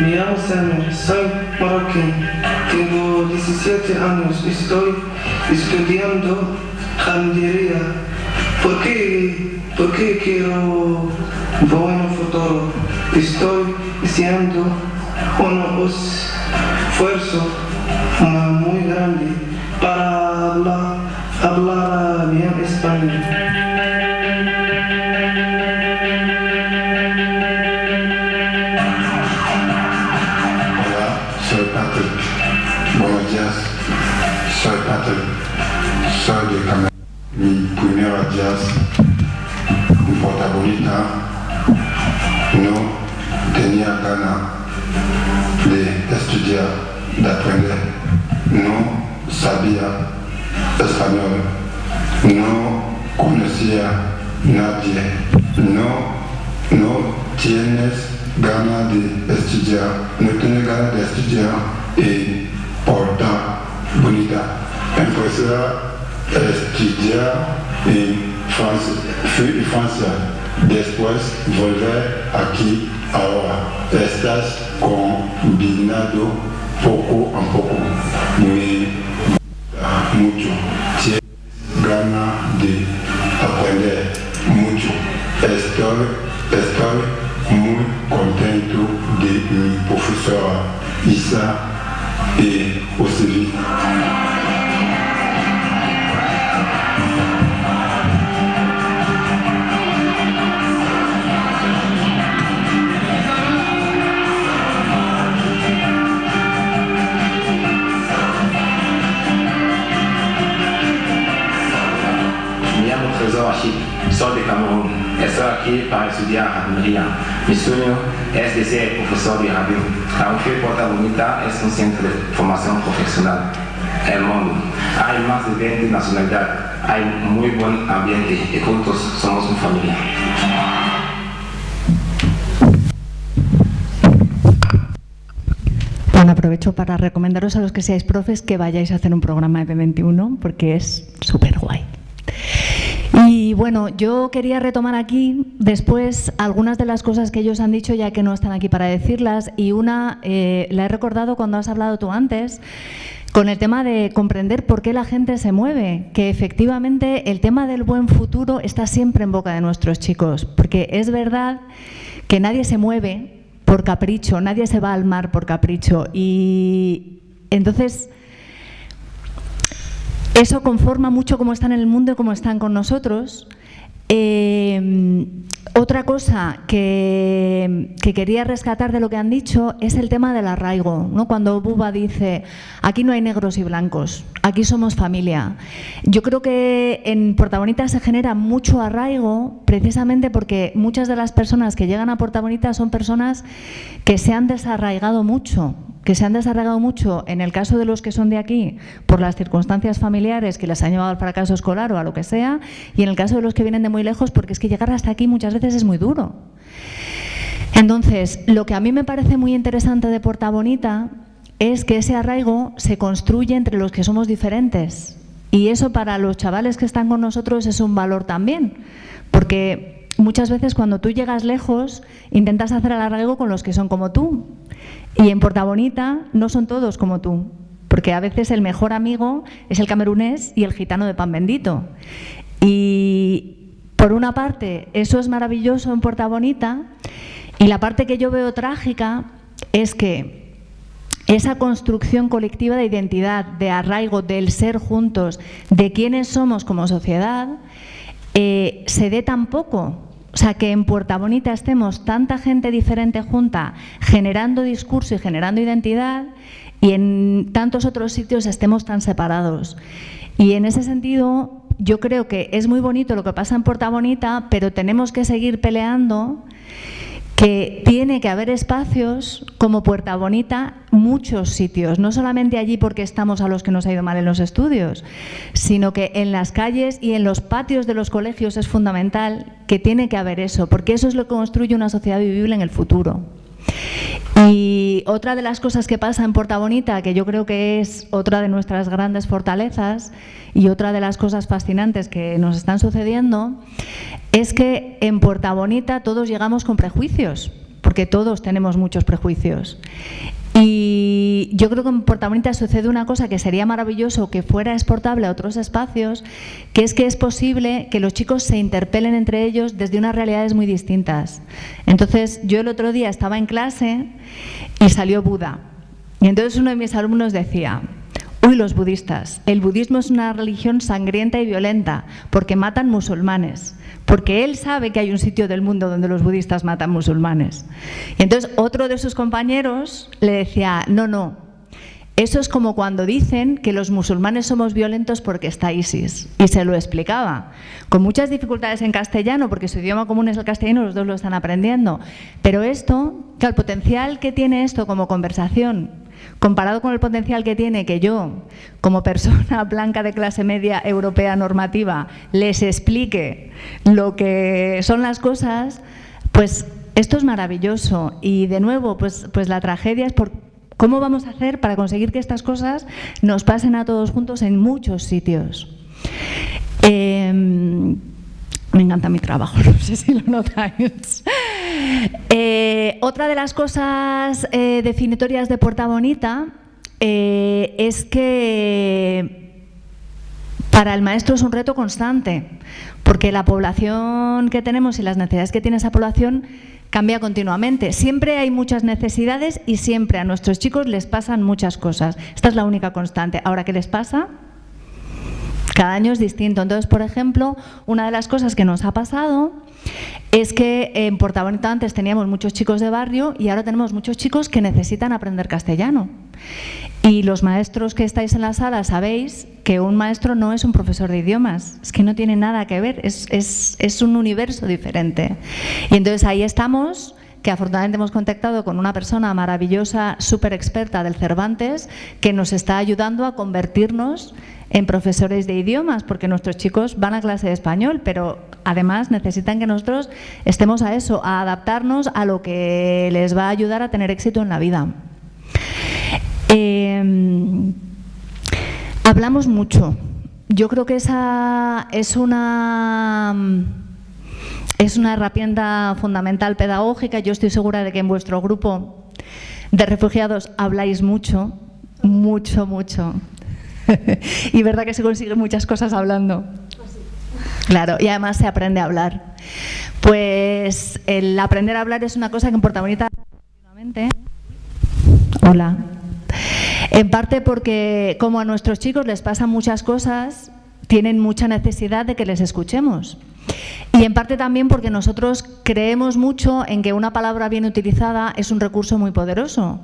me llamo Samuel, soy marroquí, tengo 17 años, estoy estudiando jardinería. ¿Por qué, ¿Por qué quiero buen futuro? Estoy haciendo un esfuerzo muy grande para hablar, hablar bien español. Soy de Camerún. Mi primera jazz, un protagonista, no tenía ganas de estudiar d'aprender no sabía español, no conocía nadie, no, no tienes ganas de estudiar, no tienes ganas de estudiar y por tan bonita. Empezar a estudiar en Francia, Francia, después volver aquí ahora. Estás combinado poco a poco me mucho. Tienes ganas de aprender mucho. Estoy, estoy muy contento de mi profesora Isa y Osevi. soy de Camerún. Estoy aquí aquí para estudiar jardinería. Mi sueño es de ser profesor de jardín. Aunque Porta Bonita es un centro de formación profesional. El mundo. Hay más de 20 nacionalidades. Hay muy buen ambiente y juntos somos una familia. Aprovecho para recomendaros a los que seáis profes que vayáis a hacer un programa de 21 porque es súper guay. Y bueno, yo quería retomar aquí después algunas de las cosas que ellos han dicho ya que no están aquí para decirlas. Y una eh, la he recordado cuando has hablado tú antes con el tema de comprender por qué la gente se mueve, que efectivamente el tema del buen futuro está siempre en boca de nuestros chicos, porque es verdad que nadie se mueve por capricho, nadie se va al mar por capricho. Y entonces eso conforma mucho cómo están en el mundo y cómo están con nosotros. Eh, otra cosa que, quería rescatar de lo que han dicho es el tema del arraigo. ¿no? Cuando Buba dice, aquí no hay negros y blancos, aquí somos familia. Yo creo que en Puerta Bonita se genera mucho arraigo precisamente porque muchas de las personas que llegan a Puerta Bonita son personas que se han desarraigado mucho que se han desarrollado mucho en el caso de los que son de aquí por las circunstancias familiares que les han llevado al fracaso escolar o a lo que sea, y en el caso de los que vienen de muy lejos porque es que llegar hasta aquí muchas veces es muy duro. Entonces, lo que a mí me parece muy interesante de Puerta Bonita es que ese arraigo se construye entre los que somos diferentes. Y eso para los chavales que están con nosotros es un valor también, porque muchas veces cuando tú llegas lejos intentas hacer el arraigo con los que son como tú y en Porta Bonita no son todos como tú, porque a veces el mejor amigo es el camerunés y el gitano de pan bendito. Y por una parte, eso es maravilloso en Porta Bonita, y la parte que yo veo trágica es que esa construcción colectiva de identidad, de arraigo, del ser juntos, de quiénes somos como sociedad, eh, se dé tan poco o sea, que en Puerta Bonita estemos tanta gente diferente junta, generando discurso y generando identidad, y en tantos otros sitios estemos tan separados. Y en ese sentido, yo creo que es muy bonito lo que pasa en Puerta Bonita, pero tenemos que seguir peleando que tiene que haber espacios como Puerta Bonita, muchos sitios, no solamente allí porque estamos a los que nos ha ido mal en los estudios, sino que en las calles y en los patios de los colegios es fundamental que tiene que haber eso, porque eso es lo que construye una sociedad vivible en el futuro. Y otra de las cosas que pasa en Puerta Bonita, que yo creo que es otra de nuestras grandes fortalezas y otra de las cosas fascinantes que nos están sucediendo, es que en Puerta Bonita todos llegamos con prejuicios, porque todos tenemos muchos prejuicios. Y yo creo que en Puerta Bonita sucede una cosa que sería maravilloso que fuera exportable a otros espacios, que es que es posible que los chicos se interpelen entre ellos desde unas realidades muy distintas. Entonces, yo el otro día estaba en clase y salió Buda. Y entonces uno de mis alumnos decía, uy, los budistas, el budismo es una religión sangrienta y violenta porque matan musulmanes porque él sabe que hay un sitio del mundo donde los budistas matan musulmanes. Y entonces otro de sus compañeros le decía, no, no, eso es como cuando dicen que los musulmanes somos violentos porque está ISIS. Y se lo explicaba, con muchas dificultades en castellano, porque su idioma común es el castellano, los dos lo están aprendiendo. Pero esto, que el potencial que tiene esto como conversación comparado con el potencial que tiene que yo, como persona blanca de clase media europea normativa, les explique lo que son las cosas, pues esto es maravilloso. Y de nuevo, pues, pues la tragedia es por cómo vamos a hacer para conseguir que estas cosas nos pasen a todos juntos en muchos sitios. Em, me encanta mi trabajo, no sé si lo notáis. Eh, otra de las cosas eh, definitorias de Puerta Bonita eh, es que para el maestro es un reto constante, porque la población que tenemos y las necesidades que tiene esa población cambia continuamente. Siempre hay muchas necesidades y siempre a nuestros chicos les pasan muchas cosas. Esta es la única constante. Ahora, ¿qué les pasa? Cada año es distinto. Entonces, por ejemplo, una de las cosas que nos ha pasado es que en Portabonita antes teníamos muchos chicos de barrio y ahora tenemos muchos chicos que necesitan aprender castellano. Y los maestros que estáis en la sala sabéis que un maestro no es un profesor de idiomas, es que no tiene nada que ver, es, es un universo diferente. Y entonces ahí estamos que afortunadamente hemos contactado con una persona maravillosa, súper experta del Cervantes, que nos está ayudando a convertirnos en profesores de idiomas, porque nuestros chicos van a clase de español, pero además necesitan que nosotros estemos a eso, a adaptarnos a lo que les va a ayudar a tener éxito en la vida. Em, hablamos mucho. Yo creo que esa es una es una herramienta fundamental pedagógica. Yo estoy segura de que en vuestro grupo de refugiados habláis mucho, mucho, mucho. y verdad que se consiguen muchas cosas hablando. Claro, y además se aprende a hablar. Pues el aprender a hablar es una cosa que importa bonita Hola. En parte porque como a nuestros chicos les pasan muchas cosas, tienen mucha necesidad de que les escuchemos. Y en parte también porque nosotros creemos mucho en que una palabra bien utilizada es un recurso muy poderoso.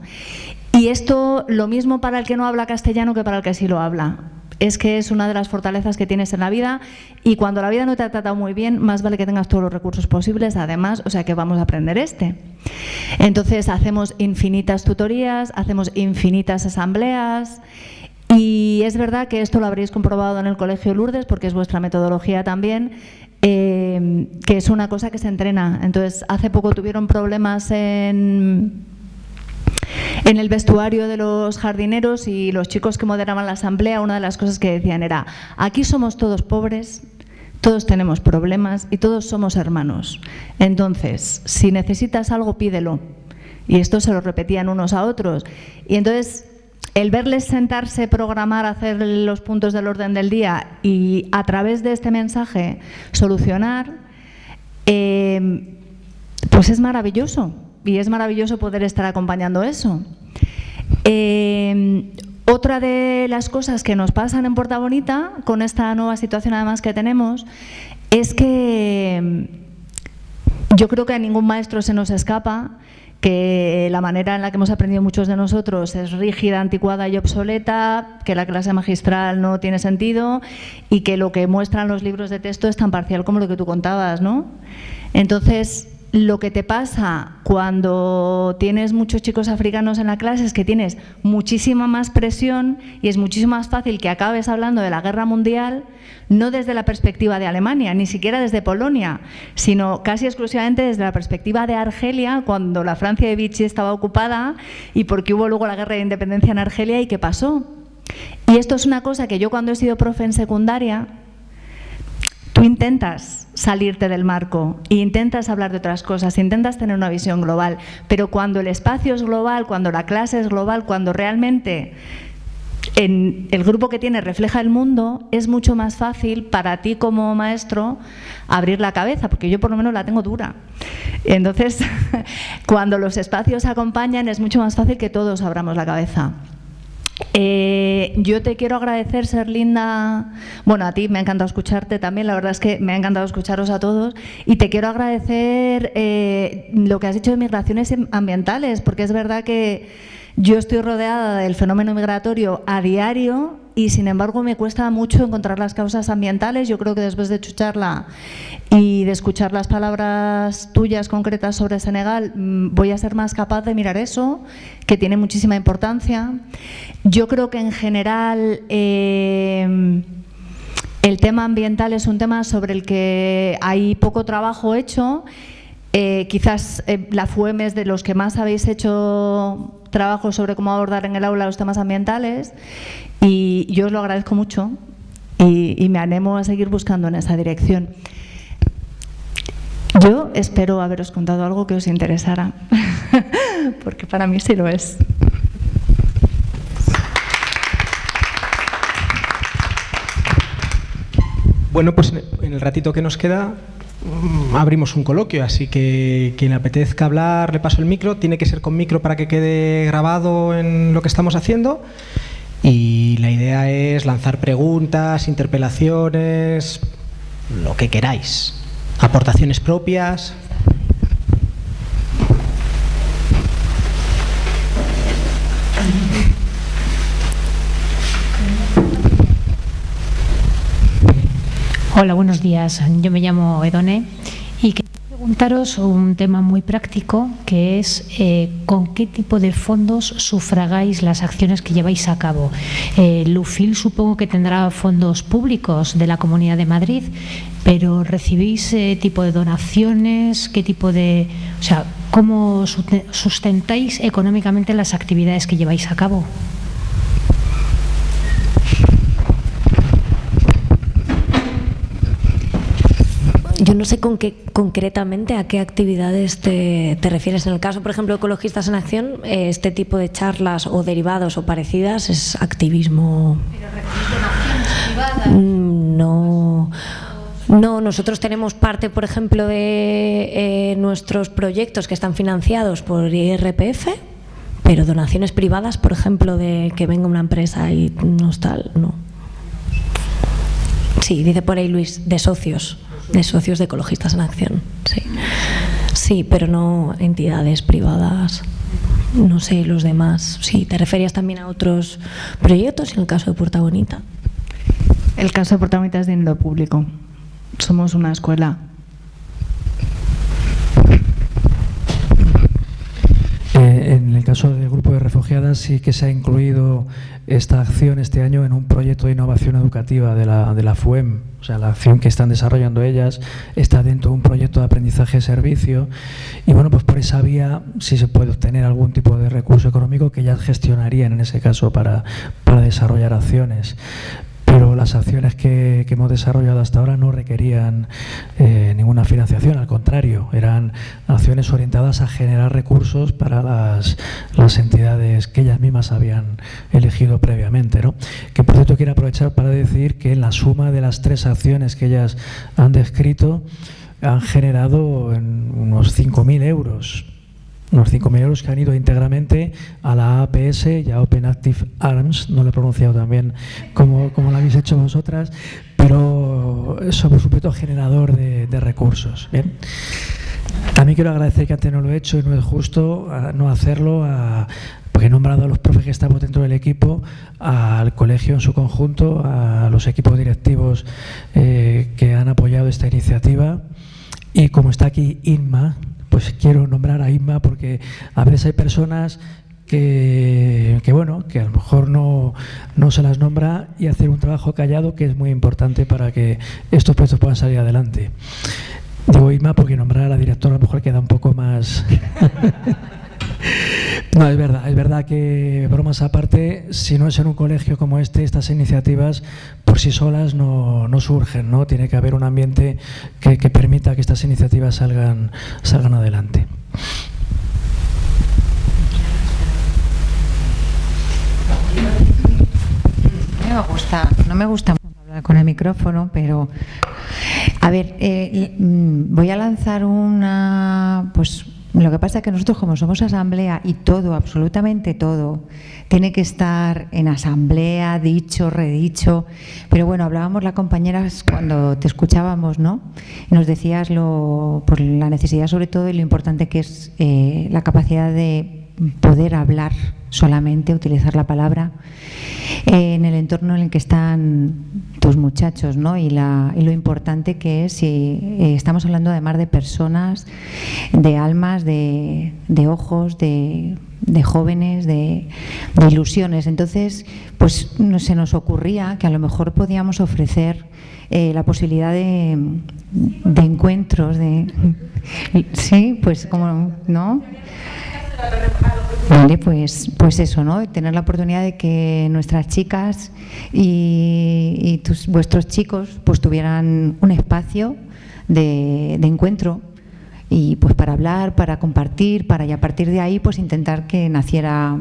Y esto lo mismo para el que no habla castellano que para el que sí lo habla. Es que es una de las fortalezas que tienes en la vida y cuando la vida no te ha tratado muy bien, más vale que tengas todos los recursos posibles, además, o sea que vamos a aprender este. Entonces hacemos infinitas tutorías, hacemos infinitas asambleas y es verdad que esto lo habréis comprobado en el Colegio Lourdes, porque es vuestra metodología también, eh, que es una cosa que se entrena. Entonces, hace poco tuvieron problemas en, en el vestuario de los jardineros y los chicos que moderaban la asamblea, una de las cosas que decían era, aquí somos todos pobres, todos tenemos problemas y todos somos hermanos. Entonces, si necesitas algo, pídelo. Y esto se lo repetían unos a otros. Y entonces el verles sentarse, programar, hacer los puntos del orden del día y a través de este mensaje solucionar, eh, pues es maravilloso y es maravilloso poder estar acompañando eso. Eh, otra de las cosas que nos pasan en Puerta Bonita, con esta nueva situación además que tenemos, es que yo creo que a ningún maestro se nos escapa que la manera en la que hemos aprendido muchos de nosotros es rígida, anticuada y obsoleta, que la clase magistral no tiene sentido y que lo que muestran los libros de texto es tan parcial como lo que tú contabas, ¿no? Entonces, lo que te pasa cuando tienes muchos chicos africanos en la clase es que tienes muchísima más presión y es muchísimo más fácil que acabes hablando de la guerra mundial, no desde la perspectiva de Alemania, ni siquiera desde Polonia, sino casi exclusivamente desde la perspectiva de Argelia, cuando la Francia de Vichy estaba ocupada y porque hubo luego la guerra de independencia en Argelia y qué pasó. Y esto es una cosa que yo cuando he sido profe en secundaria, tú intentas salirte del marco e intentas hablar de otras cosas, intentas tener una visión global, pero cuando el espacio es global, cuando la clase es global, cuando realmente en el grupo que tienes refleja el mundo, es mucho más fácil para ti como maestro abrir la cabeza, porque yo por lo menos la tengo dura. Entonces, cuando los espacios acompañan, es mucho más fácil que todos abramos la cabeza. Eh, yo te quiero agradecer, ser linda. Bueno, a ti me ha encantado escucharte también, la verdad es que me ha encantado escucharos a todos. Y te quiero agradecer eh, lo que has dicho de migraciones ambientales, porque es verdad que yo estoy rodeada del fenómeno migratorio a diario y sin embargo me cuesta mucho encontrar las causas ambientales. Yo creo que después de escucharla y de escuchar las palabras tuyas concretas sobre Senegal, mm, voy a ser más capaz de mirar eso, que tiene muchísima importancia. Yo creo que en general em, el tema ambiental es un tema sobre el que hay poco trabajo hecho. Eh, quizás eh, la FUEM es de los que más habéis hecho trabajo sobre cómo abordar en el aula los temas ambientales y yo os lo agradezco mucho y, me animo a seguir buscando en esa dirección. Yo espero haberos contado algo que os interesara, porque para mí sí lo es. Bueno, pues en el ratito que nos queda abrimos un coloquio, así que quien apetezca hablar le paso el micro, tiene que ser con micro para que quede grabado en lo que estamos haciendo y la idea es lanzar preguntas, interpelaciones, lo que queráis. aportaciones propias. Hola, buenos días. Yo me llamo Edone y quería preguntaros un tema muy práctico que es eh, con qué tipo de fondos sufragáis las acciones que lleváis a cabo. Eh, Lufil supongo que tendrá fondos públicos de la Comunidad de Madrid, pero ¿recibís eh, tipo de donaciones? ¿Qué tipo de, o sea, cómo sustentáis económicamente las actividades que lleváis a cabo? Yo no sé con qué concretamente a qué actividades te, refieres. En el caso, por ejemplo, de Ecologistas en Acción, eh, este tipo de charlas o derivados o parecidas es activismo. Mm, no. No, nosotros tenemos parte, por ejemplo, de eh, nuestros proyectos que están financiados por IRPF, pero donaciones privadas, por ejemplo, de que venga una empresa y no tal, no. Sí, dice por ahí Luis, de socios de socios de Ecologistas en Acción. Sí, sí pero no entidades privadas. No sé, los demás. Sí, te referías también a otros proyectos, en el caso de Puerta Bonita. El caso de Puerta Bonita es dinero público. Somos una escuela Eh, en el caso del grupo de refugiadas sí que se ha incluido esta acción este año en un proyecto de innovación educativa de la, de la FUEM. O sea, la acción que están desarrollando ellas está dentro de un proyecto de aprendizaje-servicio y bueno, pues por esa vía sí se puede obtener algún tipo de recurso económico que ellas gestionarían en ese caso para, para desarrollar acciones pero las acciones que, hemos desarrollado hasta ahora no requerían eh, ninguna financiación, al contrario, eran acciones orientadas a generar recursos para las, entidades que ellas mismas habían elegido previamente. ¿no? Que por cierto quiero aprovechar para decir que en la suma de las tres acciones que ellas han descrito han generado unos 5.000 euros unos 5.000 euros que han ido íntegramente a la APS y a Open Active Arms, no lo he pronunciado también como, como lo habéis hecho vosotras, pero eso por supuesto generador de, recursos. Bien. También quiero agradecer que antes no lo he hecho y no es justo no hacerlo, porque he nombrado a los profes que estamos dentro del equipo, al colegio en su conjunto, a los equipos directivos eh, que han apoyado esta iniciativa y como está aquí Inma, pues quiero nombrar a Inma porque a veces hay personas que, bueno, que a lo mejor no, no, se las nombra y hacer un trabajo callado que es muy importante para que estos puestos puedan salir adelante. Digo Inma porque nombrar a la directora a lo mejor queda un poco más... No, es verdad, es verdad que, bromas aparte, si no es en un colegio como este, estas iniciativas por sí solas no, surgen, ¿no? Tiene que haber un ambiente que, permita que estas iniciativas salgan, salgan adelante. No me gusta, no me gusta hablar con el micrófono, pero a ver, eh, mm, voy a lanzar una, pues lo que pasa es que nosotros como somos asamblea y todo, absolutamente todo, tiene que estar en asamblea, dicho, redicho. Pero bueno, hablábamos las compañeras cuando te escuchábamos, ¿no? nos decías lo, por la necesidad sobre todo y lo importante que es eh, la capacidad de poder hablar solamente, utilizar la palabra eh, en el entorno en el que están tus muchachos, ¿no? Y, la, y lo importante que es, si eh, estamos hablando además de personas, de almas, de, ojos, de, jóvenes, de, ilusiones. Entonces, pues se nos ocurría que a lo mejor podíamos ofrecer eh, la posibilidad de, de encuentros, de sí, pues como, ¿no? Vale, pues, pues eso, ¿no? Tener la oportunidad de que nuestras chicas y, vuestros chicos pues tuvieran un espacio de, de encuentro y pues para hablar, para compartir, para y a partir de ahí pues intentar que naciera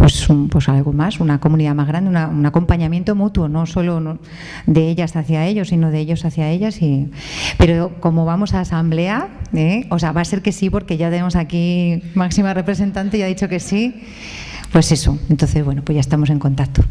pues, pues algo más, una comunidad más grande, un acompañamiento mutuo, no solo de ellas hacia ellos, sino de ellos hacia ellas. Y, pero como vamos a asamblea, ¿eh? o sea, va a ser que sí, porque ya tenemos aquí máxima representante y ha dicho que sí, pues eso. Entonces, bueno, pues ya estamos en contacto.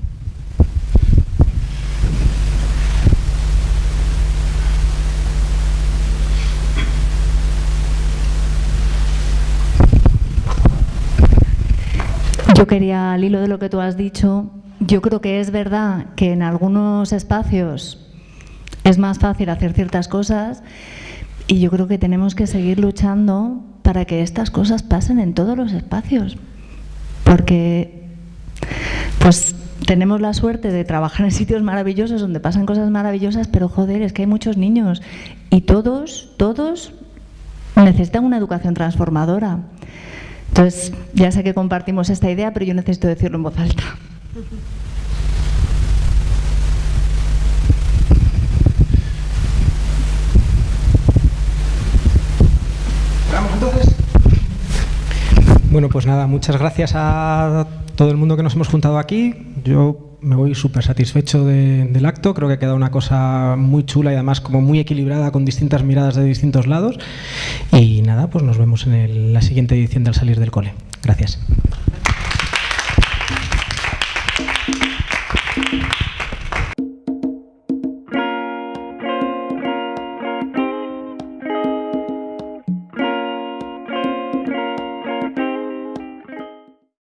Yo quería, al hilo de lo que tú has dicho, yo creo que es verdad que en algunos espacios es más fácil hacer ciertas cosas y yo creo que tenemos que seguir luchando para que estas cosas pasen en todos los espacios. Porque pues tenemos la suerte de trabajar en sitios maravillosos donde pasan cosas maravillosas, pero joder, es que hay muchos niños y todos, todos necesitan una educación transformadora. Entonces, ya sé que compartimos esta idea, pero yo necesito decirlo en voz alta. Bueno, pues nada, muchas gracias a todo el mundo que nos hemos juntado aquí. Yo me voy súper satisfecho del acto, creo que ha quedado una cosa muy chula y además como muy equilibrada con distintas miradas de distintos lados. Y nada, pues nos vemos en la siguiente edición del Salir del Cole. Gracias.